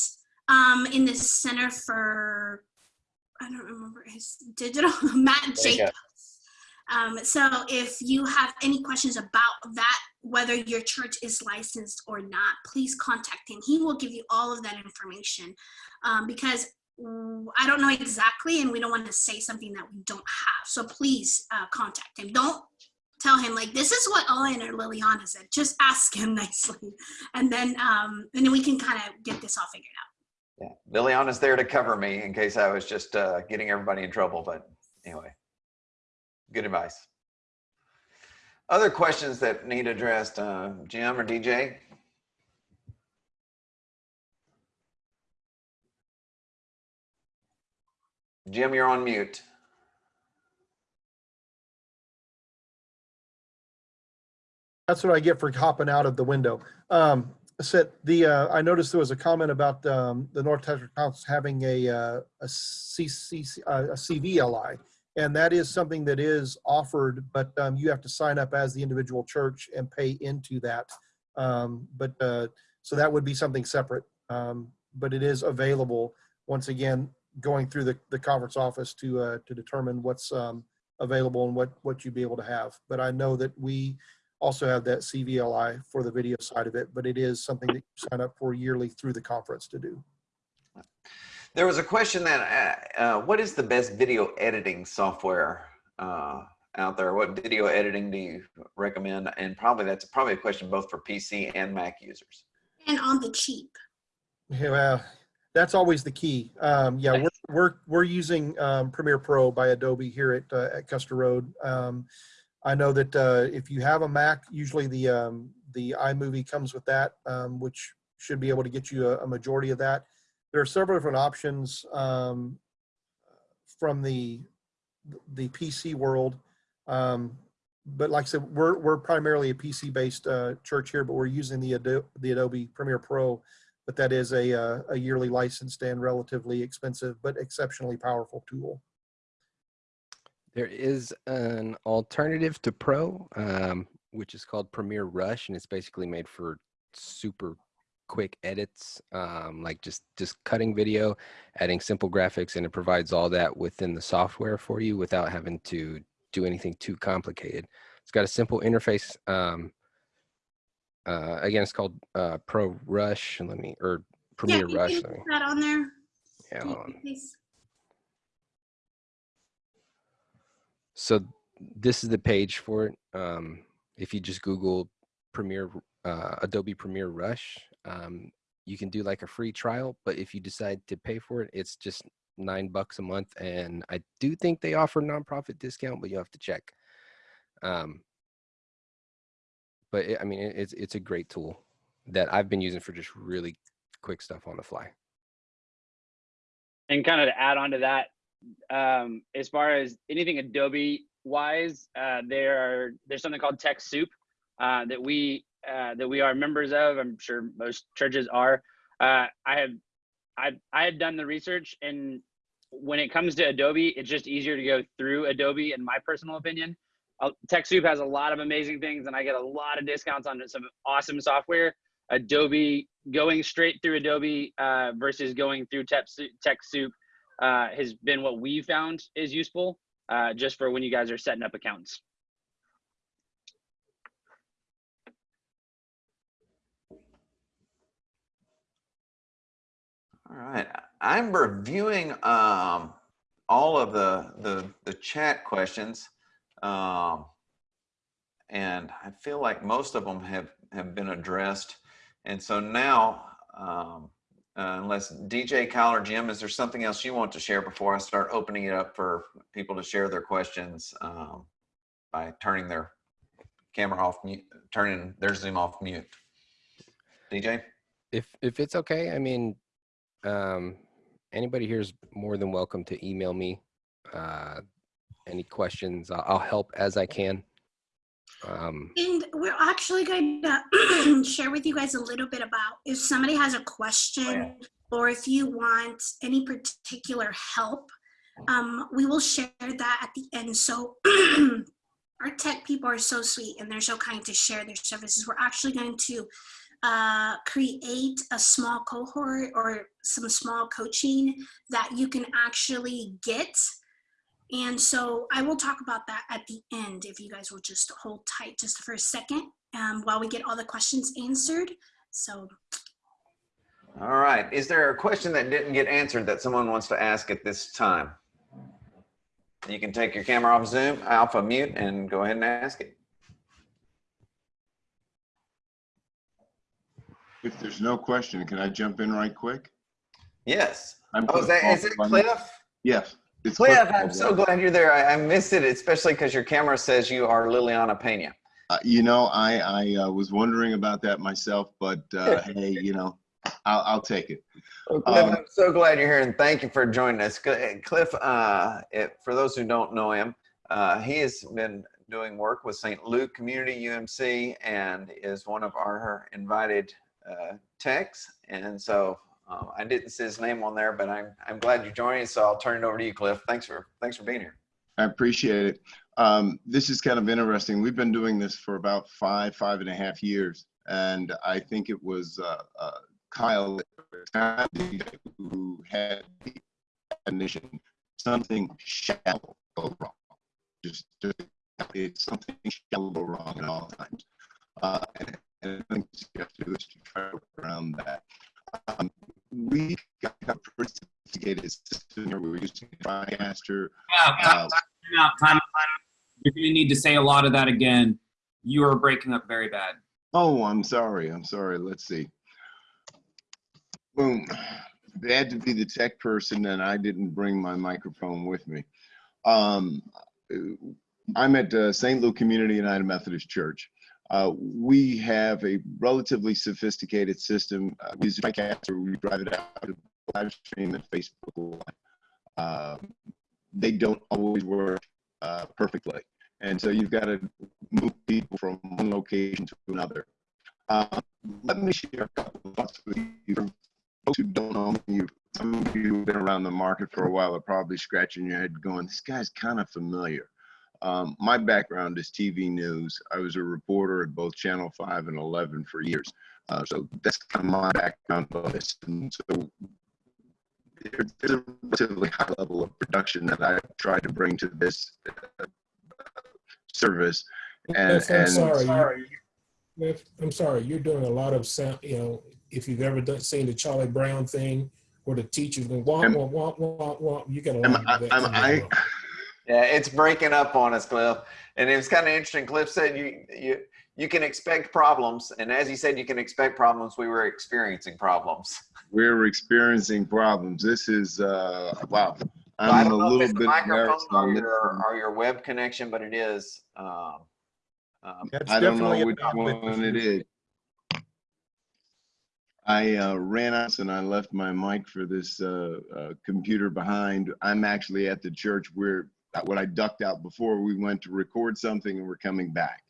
um, in the Center for, I don't remember his digital, Matt. Jacobs. Um, so if you have any questions about that, whether your church is licensed or not, please contact him. He will give you all of that information um, because I don't know exactly, and we don't want to say something that we don't have. So please uh, contact him. Don't tell him like this is what Owen or Liliana said. Just ask him nicely, and then um, and then we can kind of get this all figured out. Yeah, Liliana's there to cover me in case I was just uh, getting everybody in trouble. But anyway, good advice. Other questions that need addressed, uh, Jim or DJ? Jim, you're on mute. That's what I get for hopping out of the window. Um, said the, uh, I noticed there was a comment about, um, the North Texas Council having a, uh, a CC, uh, a CVLI. And that is something that is offered, but, um, you have to sign up as the individual church and pay into that. Um, but, uh, so that would be something separate. Um, but it is available, once again, going through the, the conference office to, uh, to determine what's, um, available and what, what you'd be able to have. But I know that we, also have that CVLI for the video side of it, but it is something that you sign up for yearly through the conference to do. There was a question that, uh, uh, what is the best video editing software uh, out there? What video editing do you recommend? And probably that's probably a question both for PC and Mac users. And on the cheap. Yeah, well, that's always the key. Um, yeah, we're, we're, we're using um, Premiere Pro by Adobe here at, uh, at Custer Road. Um, I know that uh, if you have a Mac, usually the, um, the iMovie comes with that, um, which should be able to get you a, a majority of that. there are several different options um, from the the PC world. Um, but like I said, we're we're primarily a PC based uh, church here, but we're using the Adobe, the Adobe Premiere Pro. But that is a uh, a yearly licensed and relatively expensive but exceptionally powerful tool. There is an alternative to Pro, um, which is called Premiere Rush, and it's basically made for super quick edits, um, like just just cutting video, adding simple graphics, and it provides all that within the software for you without having to do anything too complicated. It's got a simple interface. Um, uh, again, it's called uh, Pro Rush. Let me or Premiere you Rush. Let me, put that on there. yeah, hold on. please. So this is the page for it. Um, if you just Google Premiere, uh, Adobe Premiere Rush, um, you can do like a free trial. But if you decide to pay for it, it's just nine bucks a month. And I do think they offer nonprofit discount, but you have to check. Um, but it, I mean, it, it's it's a great tool that I've been using for just really quick stuff on the fly. And kind of to add on to that, um, as far as anything Adobe wise, uh, there are there's something called TechSoup uh, that we uh, that we are members of. I'm sure most churches are. Uh, I have I I had done the research, and when it comes to Adobe, it's just easier to go through Adobe, in my personal opinion. TechSoup has a lot of amazing things, and I get a lot of discounts on some awesome software. Adobe going straight through Adobe uh, versus going through TechSoup, TechSoup uh, has been what we found is useful uh, just for when you guys are setting up accounts. All right, I'm reviewing um, all of the, the, the chat questions. Um, and I feel like most of them have, have been addressed. And so now, um, uh, unless DJ, Kyle, or Jim, is there something else you want to share before I start opening it up for people to share their questions um, by turning their camera off mute, turning their Zoom off mute? DJ? if if it's okay i mean um anybody here is more than welcome to email me uh any questions i'll, help as i can um And we're actually going to share with you guys a little bit about if somebody has a question or if you want any particular help, um, we will share that at the end. So our tech people are so sweet and they're so kind to share their services. We're actually going to uh, create a small cohort or some small coaching that you can actually get and so I will talk about that at the end if you guys will just hold tight just for a second um, while we get all the questions answered. So All right. Is there a question that didn't get answered that someone wants to ask at this time? You can take your camera off Zoom, alpha mute, and go ahead and ask it. If there's no question, can I jump in right quick? Yes. I'm Oh, is, that, is it Cliff? Yes. It's Cliff, I'm so glad you're there. I, I missed it, especially because your camera says you are Liliana Pena. Uh, You know, I, I uh, was wondering about that myself, but uh, hey, you know, I'll, I'll take it. Well, Cliff, Um, I'm so glad you're here and thank you for joining us. Cliff, uh, it, for those who don't know him, uh, he has been doing work with St. Luke Community UMC and is one of our invited uh, techs. And so uh, I didn't see his name on there, but I'm, I'm glad you're joining. So I'll turn it over to you, Cliff. Thanks for, thanks for being here. I appreciate it. Um, this is kind of interesting. We've been doing this for about five, five and a half years. And I think it was uh, uh, Kyle who had the definition, something shall go wrong. Just, just it's something shall go wrong at all times. Uh, and, and I think you have to do is to try to work around that. Um, we got a pretty sophisticated system here. We were using TriCaster. Yeah, Uh, time time. You're going to need to say a lot of that again. You are breaking up very bad. Oh, I'm sorry. I'm sorry. Let's see. Boom. Bad to be the tech person, and I didn't bring my microphone with me. Um, I'm at uh, St. Luke Community United Methodist Church. Uh, we have a relatively sophisticated system. Uh, we use TriCaster. We drive it out to live stream and Facebook Live. Uh, they don't always work uh, perfectly. And so you've got to move people from one location to another. Uh, let me share a couple of thoughts with you. For folks who don't know me, some of you who've been around the market for a while are probably scratching your head going, this guy's kind of familiar. Um, my background is TV news. I was a reporter at both Channel 5 and 11 for years. Uh, so that's kind of my background on this. And so there's a relatively high level of production that I tried to bring to this uh, service. And, Cliff, I'm and sorry. Cliff, I'm sorry, you're doing a lot of sound, you know, if you've ever done, seen the Charlie Brown thing where the teacher's going wah, Am- wah, wah, wah, wah, you got a am lot I, of that. am I, along. Yeah, it's breaking up on us, Cliff. And it was kind of interesting. Cliff said you you you can expect problems, and as he said, you can expect problems. We were experiencing problems. we're experiencing problems. This is, uh, wow. I I'm a don't know if little it's bit microphone embarrassed or your one. or your web connection, but it is. Um, um, That's I don't know which bandwidth one it I uh, ran out and I left my mic for this uh, uh, computer behind. I'm actually at the church where what I ducked out before we went to record something and we're coming back.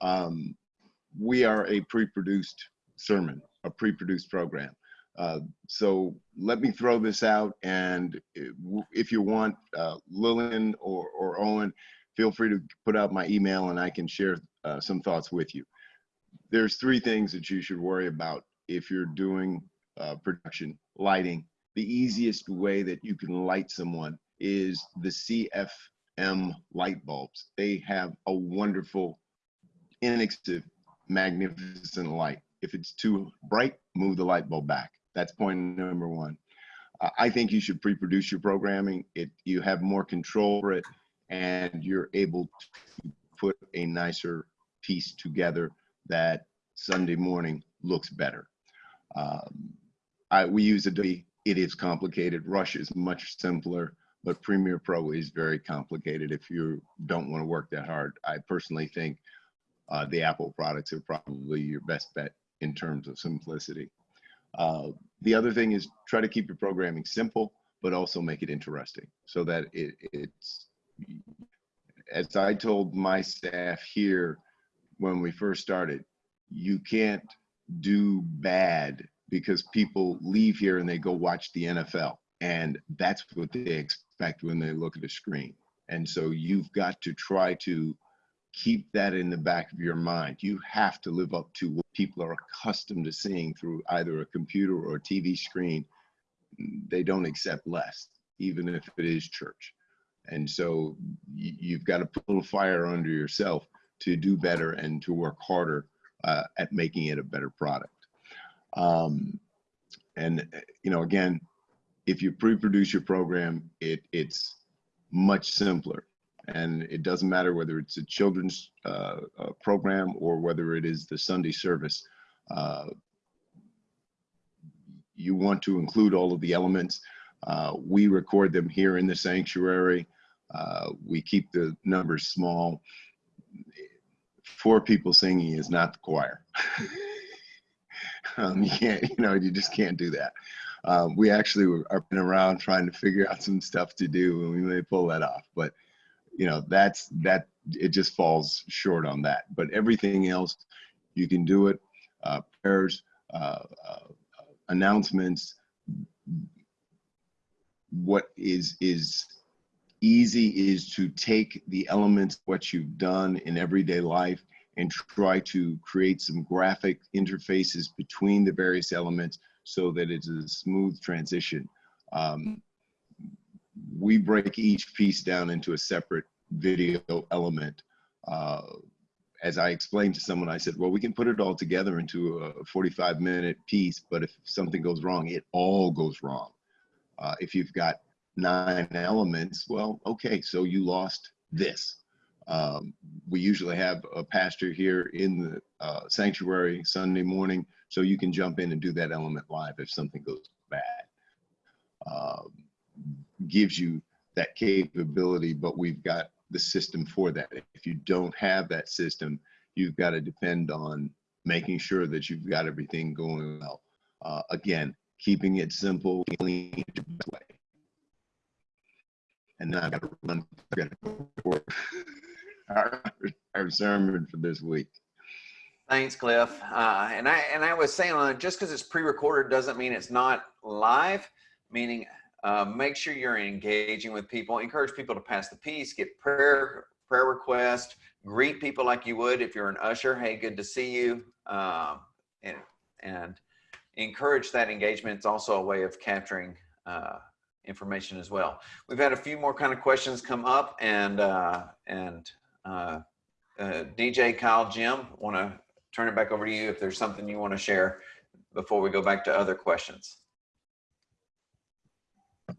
Um, we are a pre-produced sermon, a pre-produced program. Uh, so let me throw this out, and if- you want, uh, Lillian or, or Owen, feel free to put out my email and I can share uh, some thoughts with you. There's three things that you should worry about if you're doing uh, production, lighting. The easiest way that you can light someone is the CFL light bulbs. They have a wonderful, inexpensive, magnificent light. If it's too bright, move the light bulb back. That's point number one. Uh, I think you should pre-produce your programming. It you have more control over it, and you're able to put a nicer piece together that Sunday morning looks better. Um, I, we use Adobe. It is complicated. Rush is much simpler, but Premiere Pro is very complicated if you don't want to work that hard. I personally think uh, the Apple products are probably your best bet in terms of simplicity. Uh, the other thing is try to keep your programming simple, but also make it interesting so that it, it's, as I told my staff here when we first started, you can't do bad because people leave here and they go watch the NFL. And that's what they expect when they look at a screen. And so you've got to try to keep that in the back of your mind. You have to live up to what people are accustomed to seeing through either a computer or a TV screen. They don't accept less, even if it is church. And so you've got to put a fire under yourself to do better and to work harder uh, at making it a better product. Um, and uh, you know, again, if you pre-produce your program, it it's much simpler, and it doesn't matter whether it's a children's uh, uh, program or whether it is the Sunday service. Uh, you want to include all of the elements. Uh, we record them here in the sanctuary. Uh, we keep the numbers small. Four people singing is not the choir. um, you can't, you know, you just can't do that. Um, we actually were, are been around trying to figure out some stuff to do, and we may pull that off. But you know, that's that. It just falls short on that. But everything else, you can do it. Uh, prayers, uh, uh, announcements. What is is easy is to take the elements what you've done in everyday life and try to create some graphic interfaces between the various elements so that it's a smooth transition. Um, we break each piece down into a separate video element. Uh, as I explained to someone, I said, well, we can put it all together into a 45 minute piece, but if something goes wrong, it all goes wrong. Uh, if you've got nine elements, well, okay, so you lost this. Um, we usually have a pastor here in the uh, sanctuary Sunday morning, so you can jump in and do that element live if something goes bad. Um, gives you that capability, but we've got the system for that. If you don't have that system, you've got to depend on making sure that you've got everything going well. Uh, again, keeping it simple, clean. And then I've got to run. For our, our sermon for this week. Thanks, Cliff. Uh, and I and I was saying on it, just because it's pre-recorded doesn't mean it's not live. Meaning, uh, make sure you're engaging with people. Encourage people to pass the peace. Get prayer prayer request. Greet people like you would if you're an usher. Hey, good to see you. Um, and and encourage that engagement. It's also a way of capturing uh, information as well. We've had a few more kind of questions come up, and uh, and uh, uh, DJ Kyle Jim want to turn it back over to you if there's something you want to share before we go back to other questions.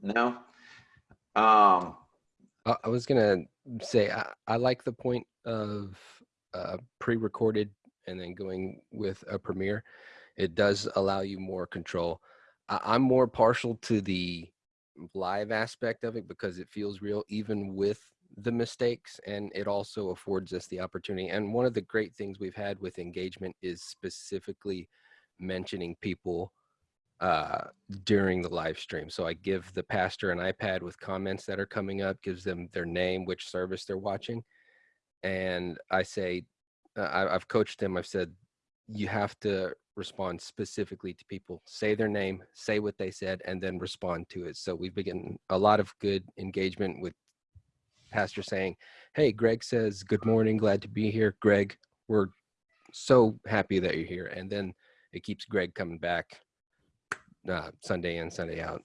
No. Um, I, was gonna say I, I like the point of uh, pre-recorded and then going with a premiere. It does allow you more control. I, I'm more partial to the live aspect of it because it feels real, even with the mistakes, and it also affords us the opportunity. And one of the great things we've had with engagement is specifically mentioning people uh, during the live stream. So I give the pastor an iPad with comments that are coming up, gives them their name, which service they're watching. And I say, uh, I've coached them, I've said, you have to respond specifically to people, say their name, say what they said, and then respond to it. So we've getting a lot of good engagement with pastor saying, Hey, Greg says, Good morning, glad to be here. Greg, we're so happy that you're here. And then it keeps Greg coming back uh, Sunday in, Sunday out.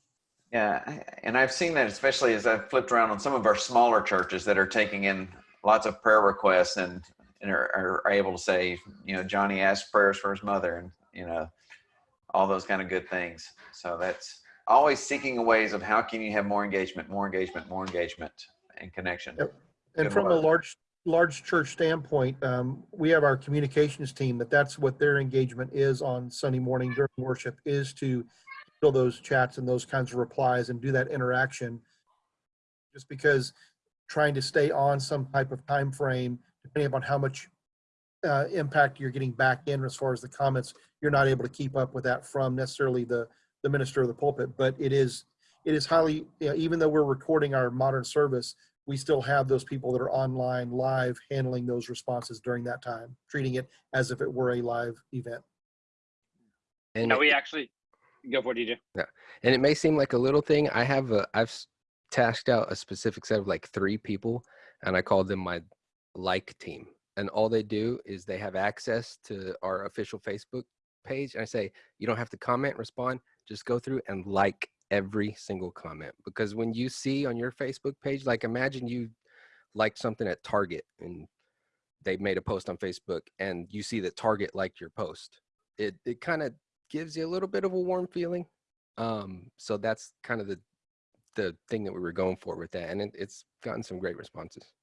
Yeah, and I've seen that especially as I've flipped around on some of our smaller churches that are taking in lots of prayer requests and, and are, are able to say, you know, Johnny asked prayers for his mother and, you know, all those kind of good things. So that's always seeking ways of how can you have more engagement, more engagement, more engagement and connection. Yep. And from a large, large church standpoint, um, we have our communications team, that that's what their engagement is on Sunday morning during worship, is to fill those chats and those kinds of replies and do that interaction. Just because trying to stay on some type of time frame, depending upon how much uh, impact you're getting back in as far as the comments, you're not able to keep up with that from necessarily the, the minister of the pulpit, but it is, it is highly, you know, even though we're recording our modern service, we still have those people that are online live handling those responses during that time, treating it as if it were a live event. And No, it- we actually go for it, DJ. and it may seem like a little thing i have a i've tasked out a specific set of like three people and i call them my like team and all they do is they have access to our official facebook page and i say you don't have to comment respond just go through and like every single comment because when you see on your facebook page like imagine you liked something at target and they made a post on facebook and you see that target liked your post it it kind of gives you a little bit of a warm feeling um so that's kind of the the thing that we were going for with that and it, it's gotten some great responses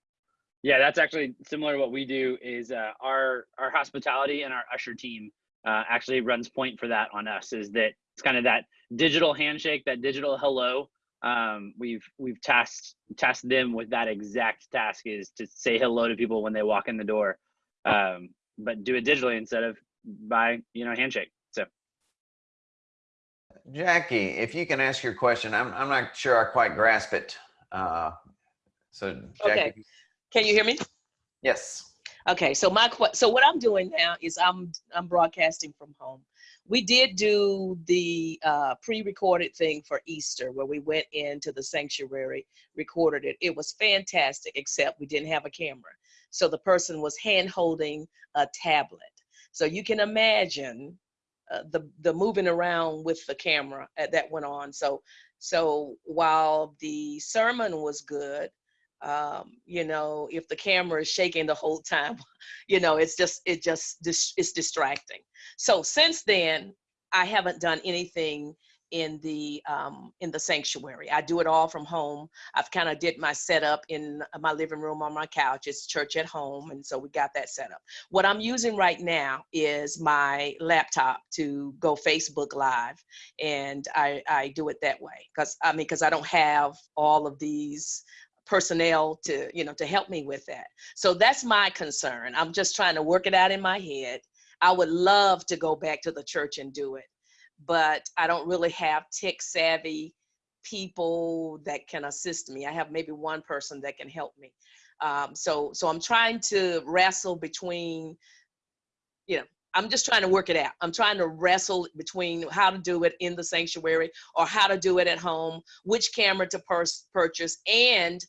Yeah, that's actually similar to what we do. Is uh, our our hospitality and our usher team uh, actually runs point for that on us. Is that it's kind of that digital handshake, that digital hello. Um, we've we've tasked tasked them with that exact task is to say hello to people when they walk in the door, um, but do it digitally instead of by you know handshake. So Jackie, if you can ask your question, I'm, I'm not sure I quite grasp it. Uh, so Jackie, Okay. Can you hear me? yes. Okay, so my so what I'm doing now is I'm I'm broadcasting from home. We did do the uh, pre-recorded thing for Easter where we went into the sanctuary, recorded it. It was fantastic, except we didn't have a camera. So the person was hand holding a tablet. So you can imagine uh, the the moving around with the camera uh, that went on. So so while the sermon was good, um, you know, if the camera is shaking the whole time, you know, it's just it just it's distracting. So since then, I haven't done anything in the um, in the sanctuary. I do it all from home. I've kind of did my setup in my living room on my couch. It's church at home, and so we got that set up. What I'm using right now is my laptop to go Facebook Live, and I I do it that way because I mean because I don't have all of these personnel to you know to help me with that so that's my concern i'm just trying to work it out in my head i would love to go back to the church and do it but I don't really have tech savvy people that can assist me. I have maybe one person that can help me. Um, so, so I'm trying to wrestle between, you know, I'm just trying to work it out. I'm trying to wrestle between how to do it in the sanctuary or how to do it at home, which camera to purchase, and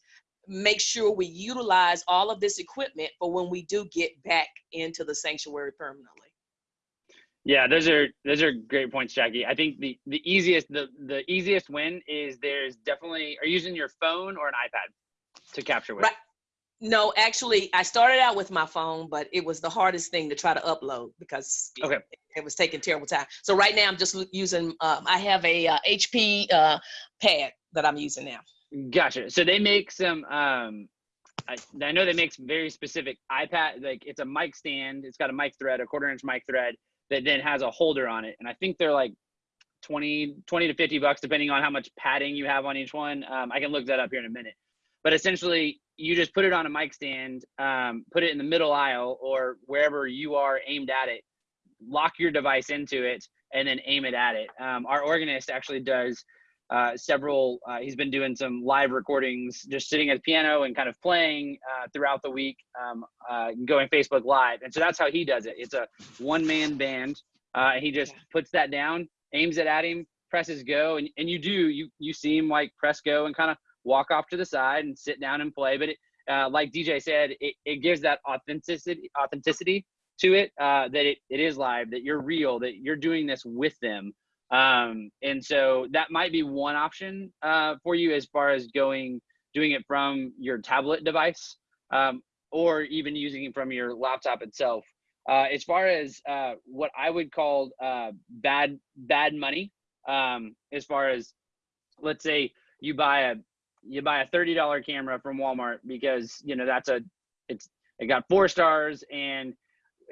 make sure we utilize all of this equipment for when we do get back into the sanctuary permanently. Yeah, those are those are great points, Jackie. I think the the easiest the the easiest win is there's definitely are you using your phone or an iPad to capture with. Right. No, actually, I started out with my phone, but it was the hardest thing to try to upload because it- Okay. it was taking terrible time. So right now, I'm just using. Um, I have a uh, HP uh, pad that I'm using now. Gotcha. So they make some. Um, I, I know they make some very specific iPad. Like it's a mic stand. It's got a mic thread, a quarter inch mic thread that then has a holder on it. And I think they're like 20, 20 to 50 bucks, depending on how much padding you have on each one. Um, I can look that up here in a minute. But essentially, you just put it on a mic stand, um, put it in the middle aisle or wherever you are aimed at it, lock your device into it, and then aim it at it. Um, our organist actually does uh, several. Uh, he's been doing some live recordings, just sitting at the piano and kind of playing uh, throughout the week, um, uh, going Facebook Live, and so that's how he does it. It's a one-man band. Uh, he just puts that down, aims it at him, presses go, and, and you do you you see him like press go and kind of walk off to the side and sit down and play. But it, uh, like DJ said, it, it gives that authenticity authenticity to it uh, that it, it is live, that you're real, that you're doing this with them. Um, and so that might be one option uh, for you as far as going doing it from your tablet device um, or even using it from your laptop itself. Uh, as far as uh, what I would call uh, bad bad money, um, as far as let's say you buy a you buy a thirty dollar camera from Walmart because you know that's a it's it got four stars and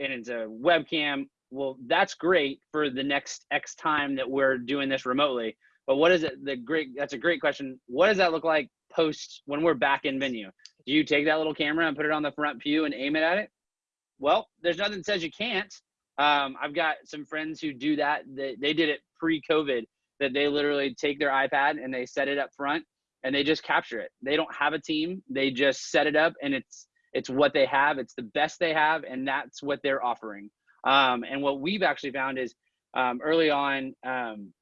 and it's a webcam well that's great for the next x time that we're doing this remotely. But what is it the great that's a great question. What does that look like post when we're back in venue? Do you take that little camera and put it on the front pew and aim it at it? Well there's nothing that says you can't. Um, i've got some friends who do that. They, they did it pre-covid that they literally take their ipad and they set it up front and they just capture it. They don't have a team. They just set it up and it's it's what they have. It's the best they have and that's what they're offering um, and what we've actually found is um, early on, um,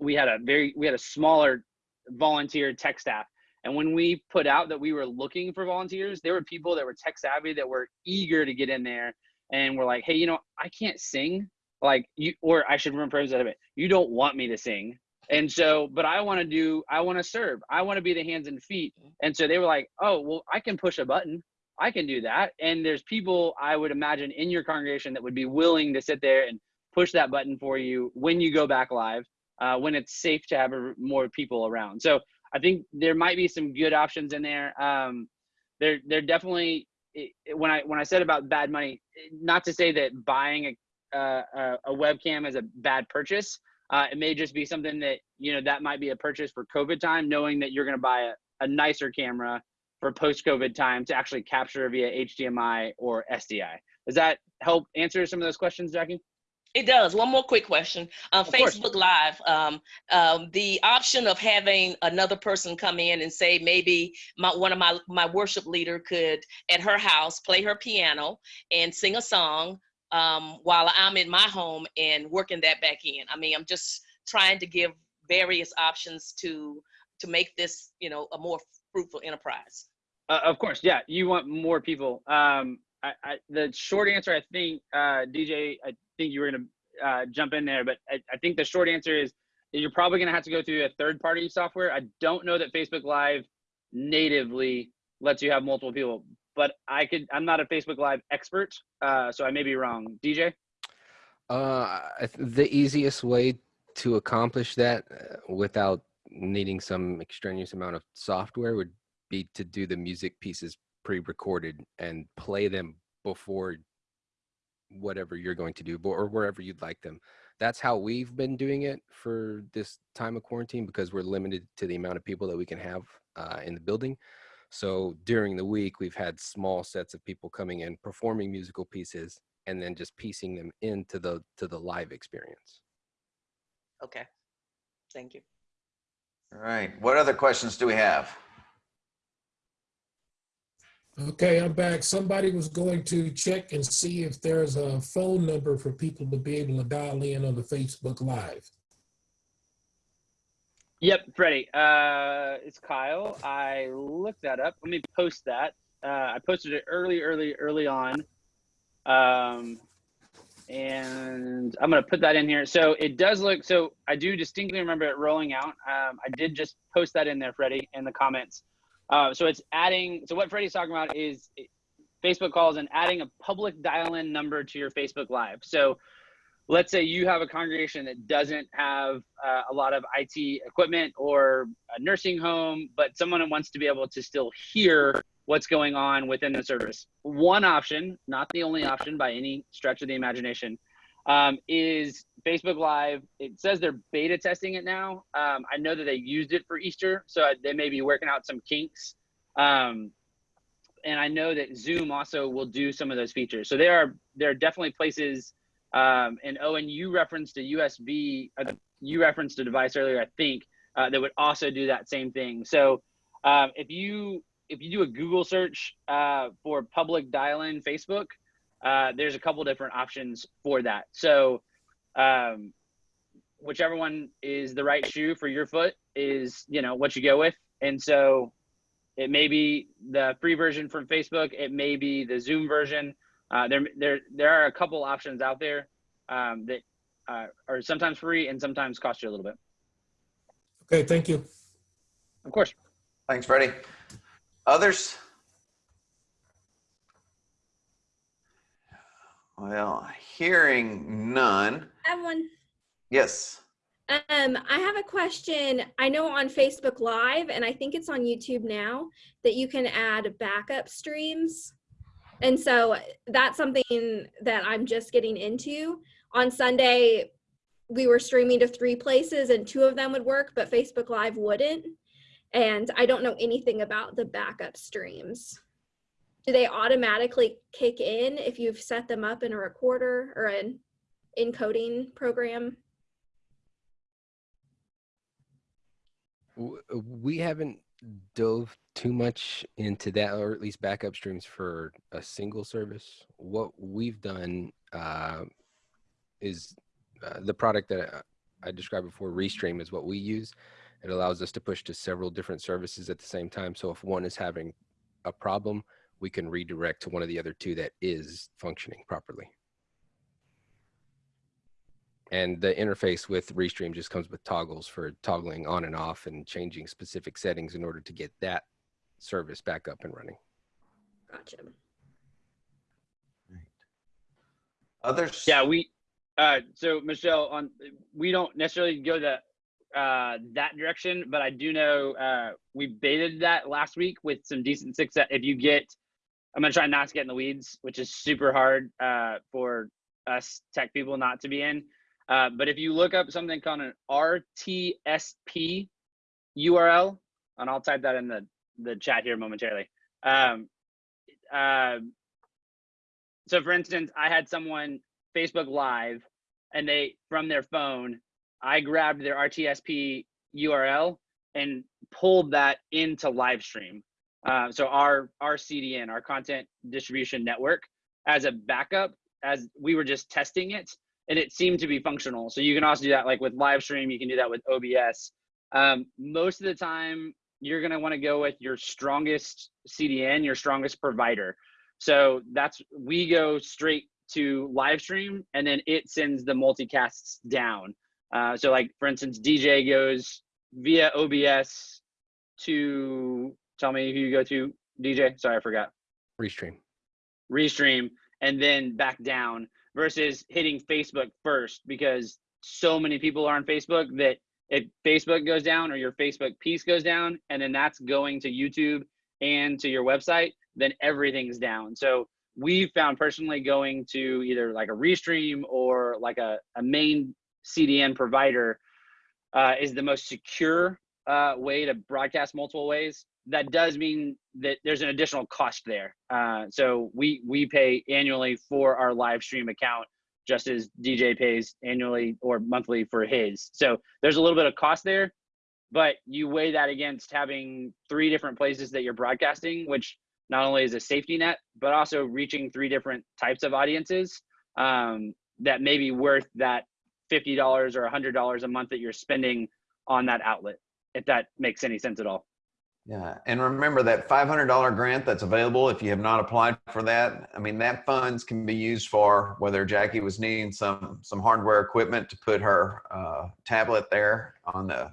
we had a very we had a smaller volunteer tech staff. And when we put out that we were looking for volunteers, there were people that were tech savvy that were eager to get in there and were like, hey, you know, I can't sing. Like you, or I should rephrase that a bit. You don't want me to sing. And so, but I want to do, I want to serve. I want to be the hands and feet. And so they were like, oh, well, I can push a button. I can do that. And there's people I would imagine in your congregation that would be willing to sit there and push that button for you when you go back live, uh, when it's safe to have more people around. So I think there might be some good options in there. Um, there, there definitely. it- it- When I when I said about bad money, not to say that buying a uh, a, a webcam is a bad purchase. Uh, it may just be something that you know that might be a purchase for COVID time, knowing that you're going to buy a, a nicer camera for post-COVID time to actually capture via HDMI or SDI. Does that help answer some of those questions, Jackie? It does. One more quick question. Um, Of course. Facebook Live, um, um, the option of having another person come in and say maybe my, one of my, my worship leader could at her house play her piano and sing a song um, while I'm in my home and working that back in. I mean, I'm just trying to give various options to to make this, you know, a more fruitful enterprise. Uh, of course, yeah. You want more people. Um, I, I, the short answer, I think, uh, DJ, I think you were gonna uh, jump in there, but I, I think the short answer is you're probably gonna have to go through a third-party software. I don't know that Facebook Live natively lets you have multiple people, but I could. I'm not a Facebook Live expert, uh, so I may be wrong. DJ. Uh, the easiest way to accomplish that uh, without needing some extraneous amount of software would be to do the music pieces pre-recorded and play them before whatever you're going to do or wherever you'd like them. That's how we've been doing it for this time of quarantine because we're limited to the amount of people that we can have uh, in the building. So during the week, we've had small sets of people coming in performing musical pieces and then just piecing them into the to the live experience. Okay. Thank you. All right. What other questions do we have? Okay, I'm back. Somebody was going to check and see if there's a phone number for people to be able to dial in on the Facebook Live. Yep, Freddie. Uh, it's Kyle. I looked that up. Let me post that. Uh, I posted it early, early, early on. Um, and I'm gonna put that in here. So it does look. So I do distinctly remember it rolling out. Um, I did just post that in there, Freddie, in the comments. Uh, so it's adding. So what Freddie's talking about is Facebook calls and adding a public dial-in number to your Facebook Live. So let's say you have a congregation that doesn't have uh, a lot of IT equipment or a nursing home, but someone wants to be able to still hear what's going on within the service. One option, not the only option by any stretch of the imagination, um, is Facebook Live. It says they're beta testing it now. Um, I know that they used it for Easter, so they may be working out some kinks. Um, and I know that Zoom also will do some of those features. So there are there are definitely places. Um, and Owen, you referenced a USB. Uh, you referenced a device earlier, I think, uh, that would also do that same thing. So um, if you if you do a Google search uh, for public dial-in Facebook, uh, there's a couple different options for that. So um, whichever one is the right shoe for your foot is, you know, what you go with. And so it may be the free version from Facebook. It may be the Zoom version. Uh, there, there, there are a couple options out there um, that uh, are sometimes free and sometimes cost you a little bit. Okay, thank you. Of course. Thanks, Freddie. Others? Well, hearing none. I have one. Yes. Um, I have a question. I know on Facebook Live, and I think it's on YouTube now, that you can add backup streams. And so that's something that I'm just getting into. On Sunday, we were streaming to three places and two of them would work, but Facebook Live wouldn't. And I don't know anything about the backup streams. Do they automatically kick in if you've set them up in a recorder or an encoding program? We haven't dove too much into that, or at least backup streams for a single service. What we've done uh, is uh, the product that I described before, Restream, is what we use. It allows us to push to several different services at the same time. So if one is having a problem, we can redirect to one of the other two that is functioning properly. And the interface with Restream just comes with toggles for toggling on and off and changing specific settings in order to get that service back up and running. Gotcha. Right. Others? Yeah, we. Uh, so Michelle, on we don't necessarily go that uh, that direction, but I do know uh, we baited that last week with some decent success. If you get, I'm gonna try not to get in the weeds, which is super hard uh, for us tech people not to be in. Uh, but if you look up something called an RTSP URL, and I'll type that in the the chat here momentarily. Um, uh, so for instance, I had someone Facebook Live, and they from their phone, I grabbed their RTSP URL and pulled that into live stream. Uh, so our our CDN, our content distribution network, as a backup, as we were just testing it, and it seemed to be functional. So you can also do that like with live stream. You can do that with OBS. Um, most of the time, you're gonna want to go with your strongest CDN, your strongest provider. So that's we go straight to live stream, and then it sends the multicasts down. Uh, so like for instance, DJ goes via OBS to tell me who you go to. DJ, sorry, I forgot. Restream. Restream and then back down versus hitting Facebook first because so many people are on Facebook that if Facebook goes down or your Facebook piece goes down, and then that's going to YouTube and to your website, then everything's down. So we found personally going to either like a Restream or like a, a main CDN provider uh, is the most secure uh, way to broadcast multiple ways. That does mean that there's an additional cost there. Uh, so we we pay annually for our live stream account just as DJ pays annually or monthly for his. So there's a little bit of cost there, but you weigh that against having three different places that you're broadcasting, which not only is a safety net, but also reaching three different types of audiences um, that may be worth that $50 or $100 a month that you're spending on that outlet, if that makes any sense at all. Yeah, and remember that $500 grant that's available if you have not applied for that. I mean, that funds can be used for whether Jackie was needing some some hardware equipment to put her uh, tablet there on the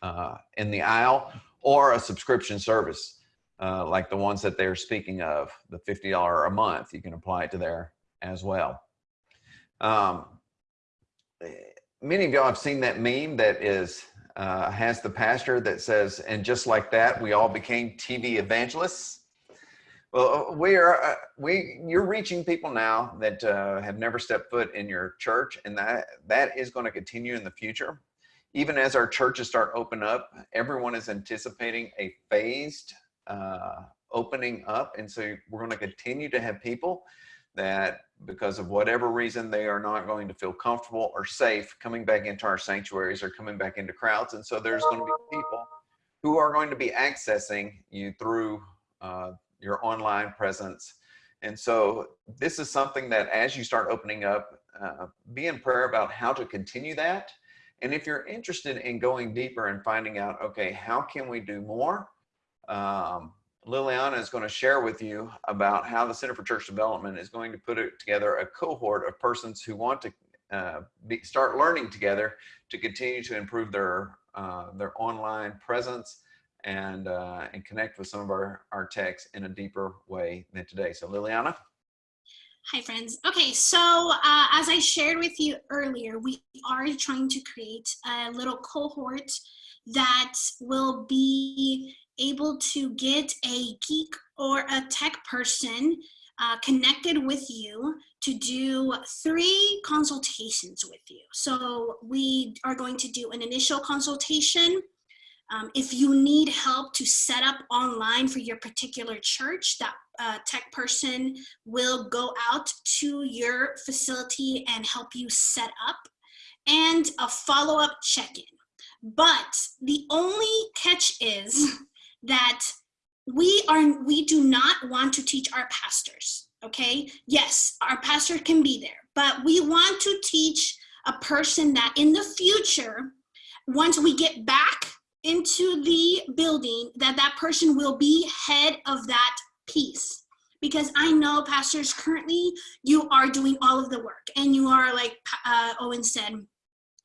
uh, in the aisle, or a subscription service uh, like the ones that they're speaking of, the $50 a month. You can apply it to there as well. Um, many of y'all have seen that meme that is uh, has the pastor that says, and just like that, we all became TV evangelists. Well, uh, we are, uh, we, you're reaching people now that uh, have never stepped foot in your church, and that, that is going to continue in the future. Even as our churches start open up, everyone is anticipating a phased uh, opening up. And so we're going to continue to have people that because of whatever reason they are not going to feel comfortable or safe coming back into our sanctuaries or coming back into crowds. And so there's going to be people who are going to be accessing you through uh, your online presence. And so this is something that as you start opening up uh, be in prayer about how to continue that. And if you're interested in going deeper and finding out okay how can we do more? Um, Liliana is going to share with you about how the Center for Church Development is going to put together a cohort of persons who want to uh, be, start learning together to continue to improve their uh, their online presence and uh, and connect with some of our our techs in a deeper way than today. So Liliana. Hi friends. Okay, so uh, as I shared with you earlier, we are trying to create a little cohort that will be able to get a geek or a tech person uh, connected with you to do three consultations with you. So we are going to do an initial consultation. Um, if you need help to set up online for your particular church, that uh, tech person will go out to your facility and help you set up and a follow-up check-in. But the only catch is that we are we do not want to teach our pastors okay? Yes our pastor can be there but we want to teach a person that in the future once we get back into the building that that person will be head of that piece. Because I know pastors currently you are doing all of the work and you are like uh, Owen said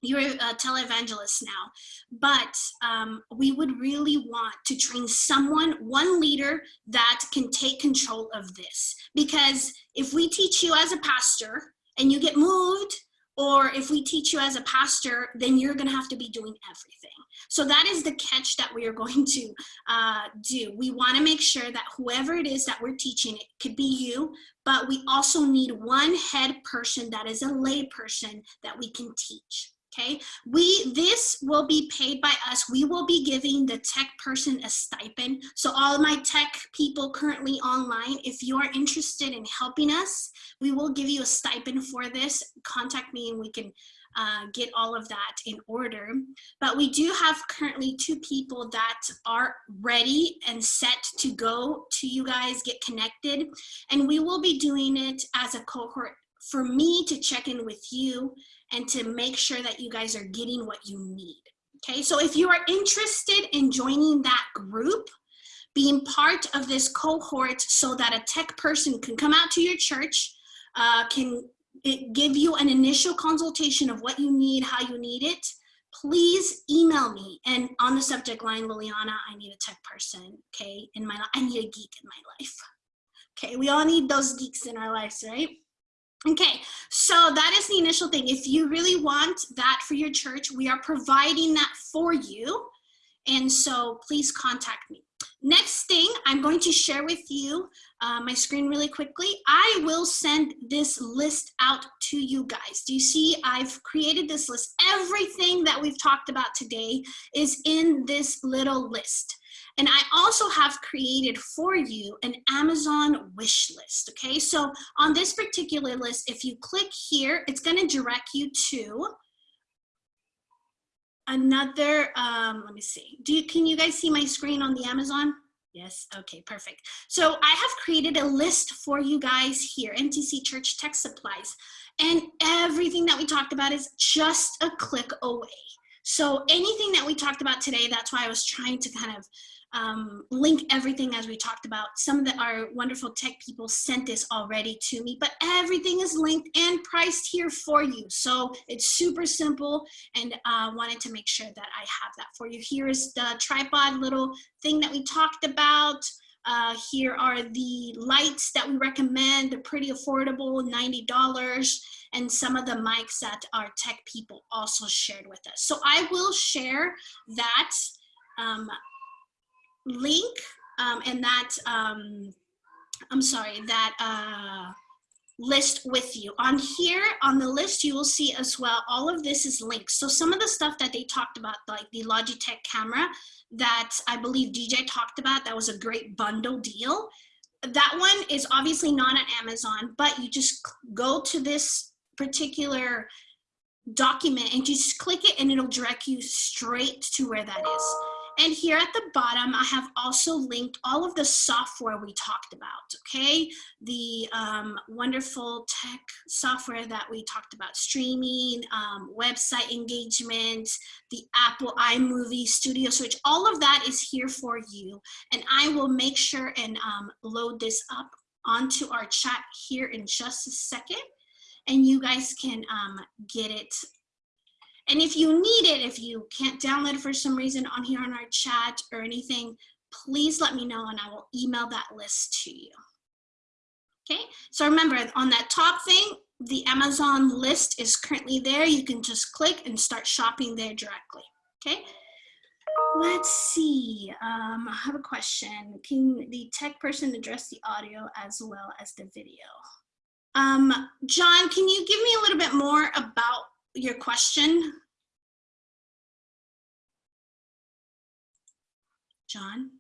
you're a televangelist now, but um, we would really want to train someone, one leader that can take control of this. Because if we teach you as a pastor and you get moved, or if we teach you as a pastor, then you're gonna have to be doing everything. So that is the catch that we are going to uh, do. We wanna make sure that whoever it is that we're teaching, it could be you, but we also need one head person that is a lay person that we can teach okay? We, this will be paid by us. We will be giving the tech person a stipend. So all my tech people currently online, if you are interested in helping us, we will give you a stipend for this. Contact me and we can uh, get all of that in order. But we do have currently two people that are ready and set to go to you guys, get connected. And we will be doing it as a cohort for me to check in with you and to make sure that you guys are getting what you need. Okay, so if you are interested in joining that group, being part of this cohort so that a tech person can come out to your church, uh, can give you an initial consultation of what you need, how you need it, please email me. And on the subject line, Liliana, I need a tech person, okay? In my, I need a geek in my life. Okay, we all need those geeks in our lives, right? Okay, so that is the initial thing. If you really want that for your church, we are providing that for you. And so please contact me. Next thing, I'm going to share with you uh, my screen really quickly. I will send this list out to you guys. Do you see I've created this list. Everything that we've talked about today is in this little list. And I also have created for you an Amazon wish list, okay? So on this particular list, if you click here, it's gonna direct you to another, um, let me see. Do you, can you guys see my screen on the Amazon? Yes, okay, perfect. So I have created a list for you guys here, NTC Church Tech Supplies. And everything that we talked about is just a click away. So anything that we talked about today, that's why I was trying to kind of um, link everything as we talked about. Some of the, our wonderful tech people sent this already to me, but everything is linked and priced here for you. So it's super simple and uh, wanted to make sure that I have that for you. Here is the tripod little thing that we talked about. Uh, here are the lights that we recommend. They're pretty affordable, $90 and some of the mics that our tech people also shared with us. So I will share that um, link um, and that, um, I'm sorry, that uh, list with you. On here, on the list, you will see as well, all of this is linked. So some of the stuff that they talked about, like the Logitech camera that I believe DJ talked about, that was a great bundle deal. That one is obviously not on Amazon, but you just go to this particular document and just click it and it'll direct you straight to where that is. And here at the bottom, I have also linked all of the software we talked about, okay? The um, wonderful tech software that we talked about, streaming, um, website engagement, the Apple iMovie Studio Switch, all of that is here for you. And I will make sure and um, load this up onto our chat here in just a second and you guys can um, get it. And if you need it, if you can't download it for some reason on here on our chat or anything, please let me know and I will email that list to you. Okay, so remember on that top thing, the Amazon list is currently there. You can just click and start shopping there directly. Okay, let's see. Um, I have a question. Can the tech person address the audio as well as the video? Um, John, can you give me a little bit more about your question? John?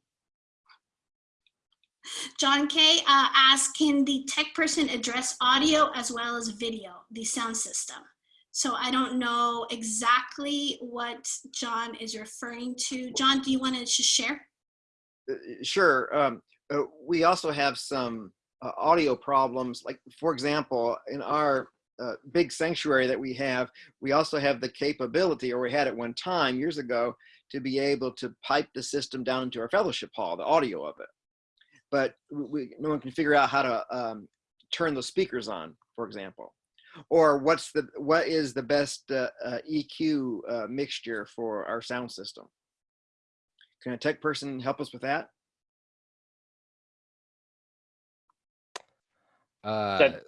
John K uh, asked, can the tech person address audio as well as video, the sound system? So I don't know exactly what John is referring to. John, do you want to share? Uh, sure. Um, uh, we also have some uh, audio problems. Like, for example, in our uh, big sanctuary that we have, we also have the capability, or we had at one time years ago, to be able to pipe the system down into our fellowship hall, the audio of it. But we, no one can figure out how to um, turn the speakers on, for example. Or what's the what is the best uh, uh, EQ uh, mixture for our sound system? Can a tech person help us with that? Uh, That-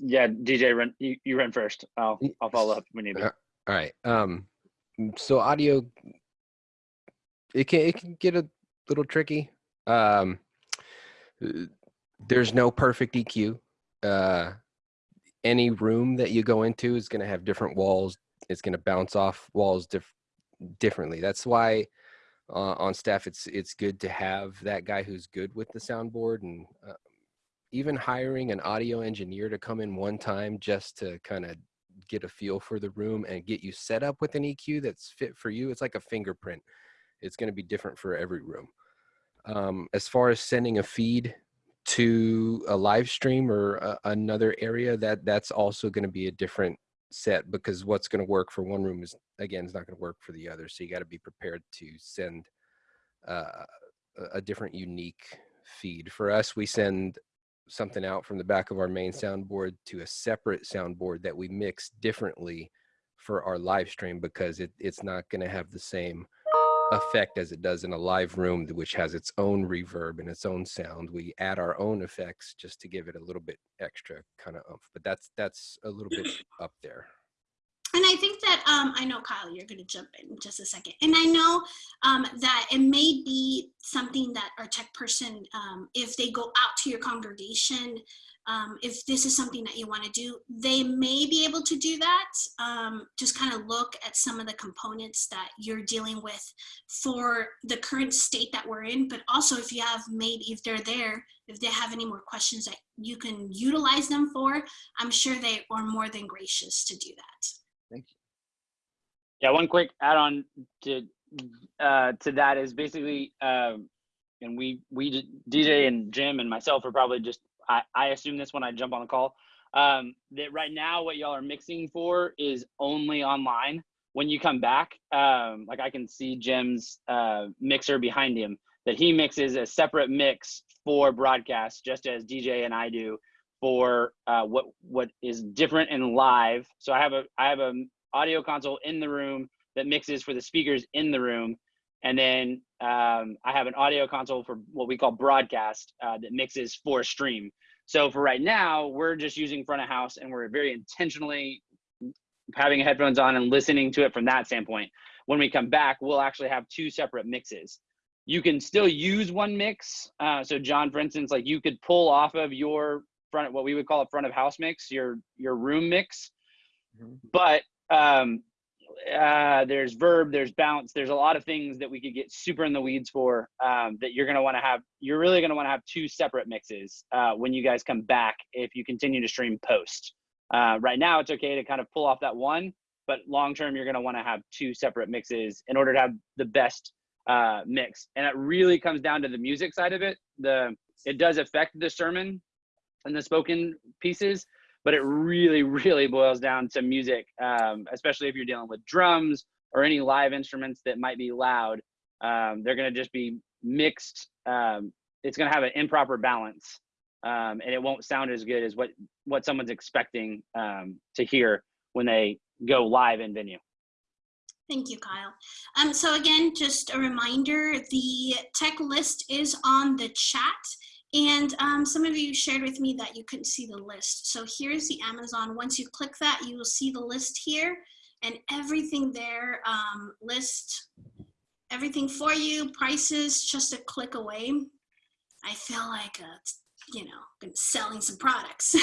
yeah, DJ, run you, you run first. I'll I'll follow up when you do. Uh, all right. Um, so audio, it can it can get a little tricky. Um, there's no perfect EQ. Uh, any room that you go into is going to have different walls. It's going to bounce off walls diff- differently. That's why uh, on staff it's it's good to have that guy who's good with the soundboard and uh, even hiring an audio engineer to come in one time just to kind of get a feel for the room and get you set up with an EQ that's fit for you. It's like a fingerprint. It's going to be different for every room. Um, as far as sending a feed to a live stream or a, another area, that that's also going to be a different set because what's going to work for one room is again is not going to work for the other. So you got to be prepared to send uh, a- a different unique feed. For us, we send something out from the back of our main soundboard to a separate soundboard that we mix differently for our live stream because it, it's not going to have the same effect as it does in a live room which has its own reverb and its own sound. We add our own effects just to give it a little bit extra kind of oomph but that's that's a little bit up there and I think that um, I know Kyle, you're going to jump in just a second, and I know um, that it may be something that our tech person, um, if they go out to your congregation, um, if this is something that you want to do, they may be able to do that. Um, just kind of look at some of the components that you're dealing with for the current state that we're in, but also if you have maybe if they're there, if they have any more questions that you can utilize them for, I'm sure they are more than gracious to do that. Thank you. Yeah, one quick add-on to uh, to that is basically, um, and we we DJ and Jim and myself are probably just I, I assume this when I jump on a call. Um, that right now what y'all are mixing for is only online. When you come back, um, like I can see Jim's uh, mixer behind him, that he mixes a separate mix for broadcast, just as DJ and I do for uh, what what is different and live. So I have a I have an audio console in the room that mixes for the speakers in the room, and then um, I have an audio console for what we call broadcast uh, that mixes for stream. So for right now, we're just using front of house, and we're very intentionally having headphones on and listening to it from that standpoint. When we come back, we'll actually have two separate mixes. You can still use one mix. Uh, so John, for instance, like you could pull off of your front what we would call a front of house mix your your room mix. Mhm. but um uh there's verb there's bounce there's a lot of things that we could get super in the weeds for um that you're going to want to have you're really going to want to have two separate mixes uh when you guys come back if you continue to stream post. Uh right now it's okay to kind of pull off that one but long term you're going to want to have two separate mixes in order to have the best uh mix. And it really comes down to the music side of it. The it does affect the sermon and the spoken pieces, but it really, really boils down to music, um, especially if you're dealing with drums or any live instruments that might be loud. Um, they're going to just be mixed. Um, it's going to have an improper balance, um, and it won't sound as good as what what someone's expecting um, to hear when they go live in venue. Thank you, Kyle. Um, so again, just a reminder, the tech list is on the chat. And um, some of you shared with me that you couldn't see the list. So here's the Amazon. Once you click that, you will see the list here and everything there, um, list everything for you, prices just a click away. I feel like, uh, you know, been selling some products.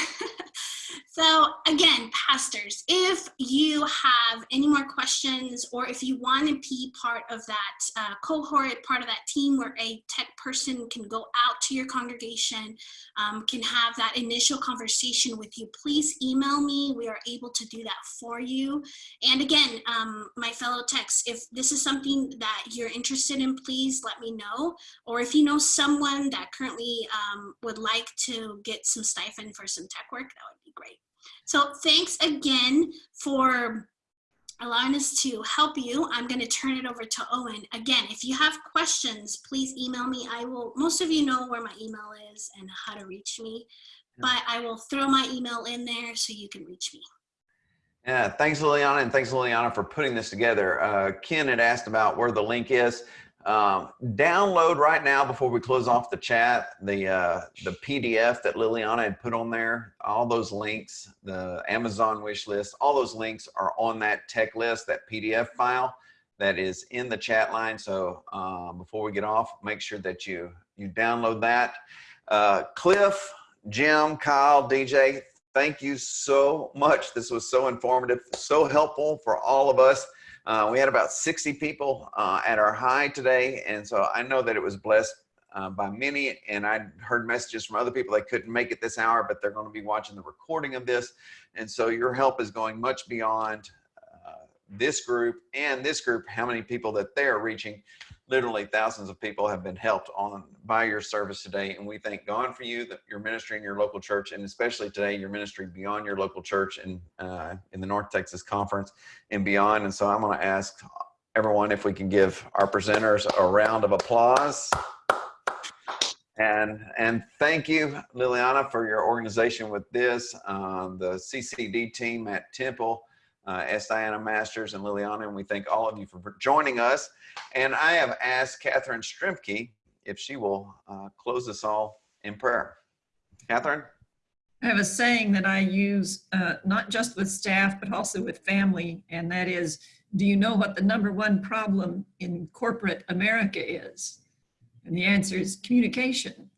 so again, pastors, if you have any more questions or if you want to be part of that uh, cohort, part of that team where a tech person can go out to your congregation, um, can have that initial conversation with you, please email me. We are able to do that for you. And again, um, my fellow techs, if this is something that you're interested in, please let me know. Or if you know someone that currently um, would like to get some stipend for some tech work, that would be great. So thanks again for allowing us to help you. I'm going to turn it over to Owen. Again, if you have questions, please email me. I will, most of you know where my email is and how to reach me, but I will throw my email in there so you can reach me. Yeah, thanks Liliana and thanks Liliana for putting this together. Uh, Ken had asked about where the link is. Um, download right now before we close off the chat the uh, the PDF that Liliana had put on there. All those links, the Amazon wish list, all those links are on that tech list, that PDF file that is in the chat line. So um, before we get off, make sure that you you download that. Uh, Cliff, Jim, Kyle, DJ, thank you so much. This was so informative, so helpful for all of us. Uh, we had about 60 people uh, at our high today, and so I know that it was blessed uh, by many, and I heard messages from other people that couldn't make it this hour, but they're going to be watching the recording of this, and so your help is going much beyond uh, this group and this group, how many people that they're reaching. Literally thousands of people have been helped on by your service today, and we thank God for you, that your ministry in your local church, and especially today, your ministry beyond your local church and uh, in the North Texas Conference and beyond. And so I'm going to ask everyone if we can give our presenters a round of applause. And, and thank you, Liliana, for your organization with this, um, the CCD team at Temple, uh, S. Diana Masters and Liliana, and we thank all of you for joining us. And I have asked Catherine Strimke if she will uh, close us all in prayer. Catherine? I have a saying that I use uh, not just with staff, but also with family, and that is, do you know what the number one problem in corporate America is? And the answer is communication.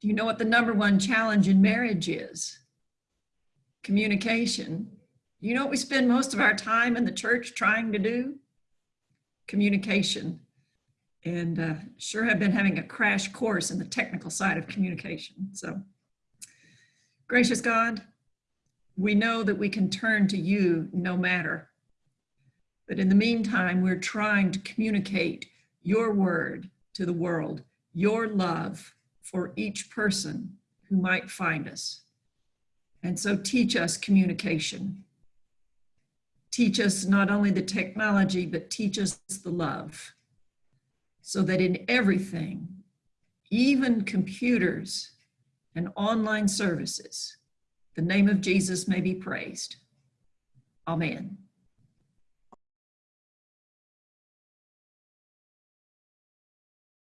Do you know what the number one challenge in marriage is? Communication. You know what we spend most of our time in the church trying to do? Communication. And uh, sure have been having a crash course in the technical side of communication. So, gracious God, we know that we can turn to you no matter. But in the meantime, we're trying to communicate your word to the world, your love for each person who might find us. And so teach us communication. Teach us not only the technology, but teach us the love so that in everything, even computers and online services, the name of Jesus may be praised. Amen.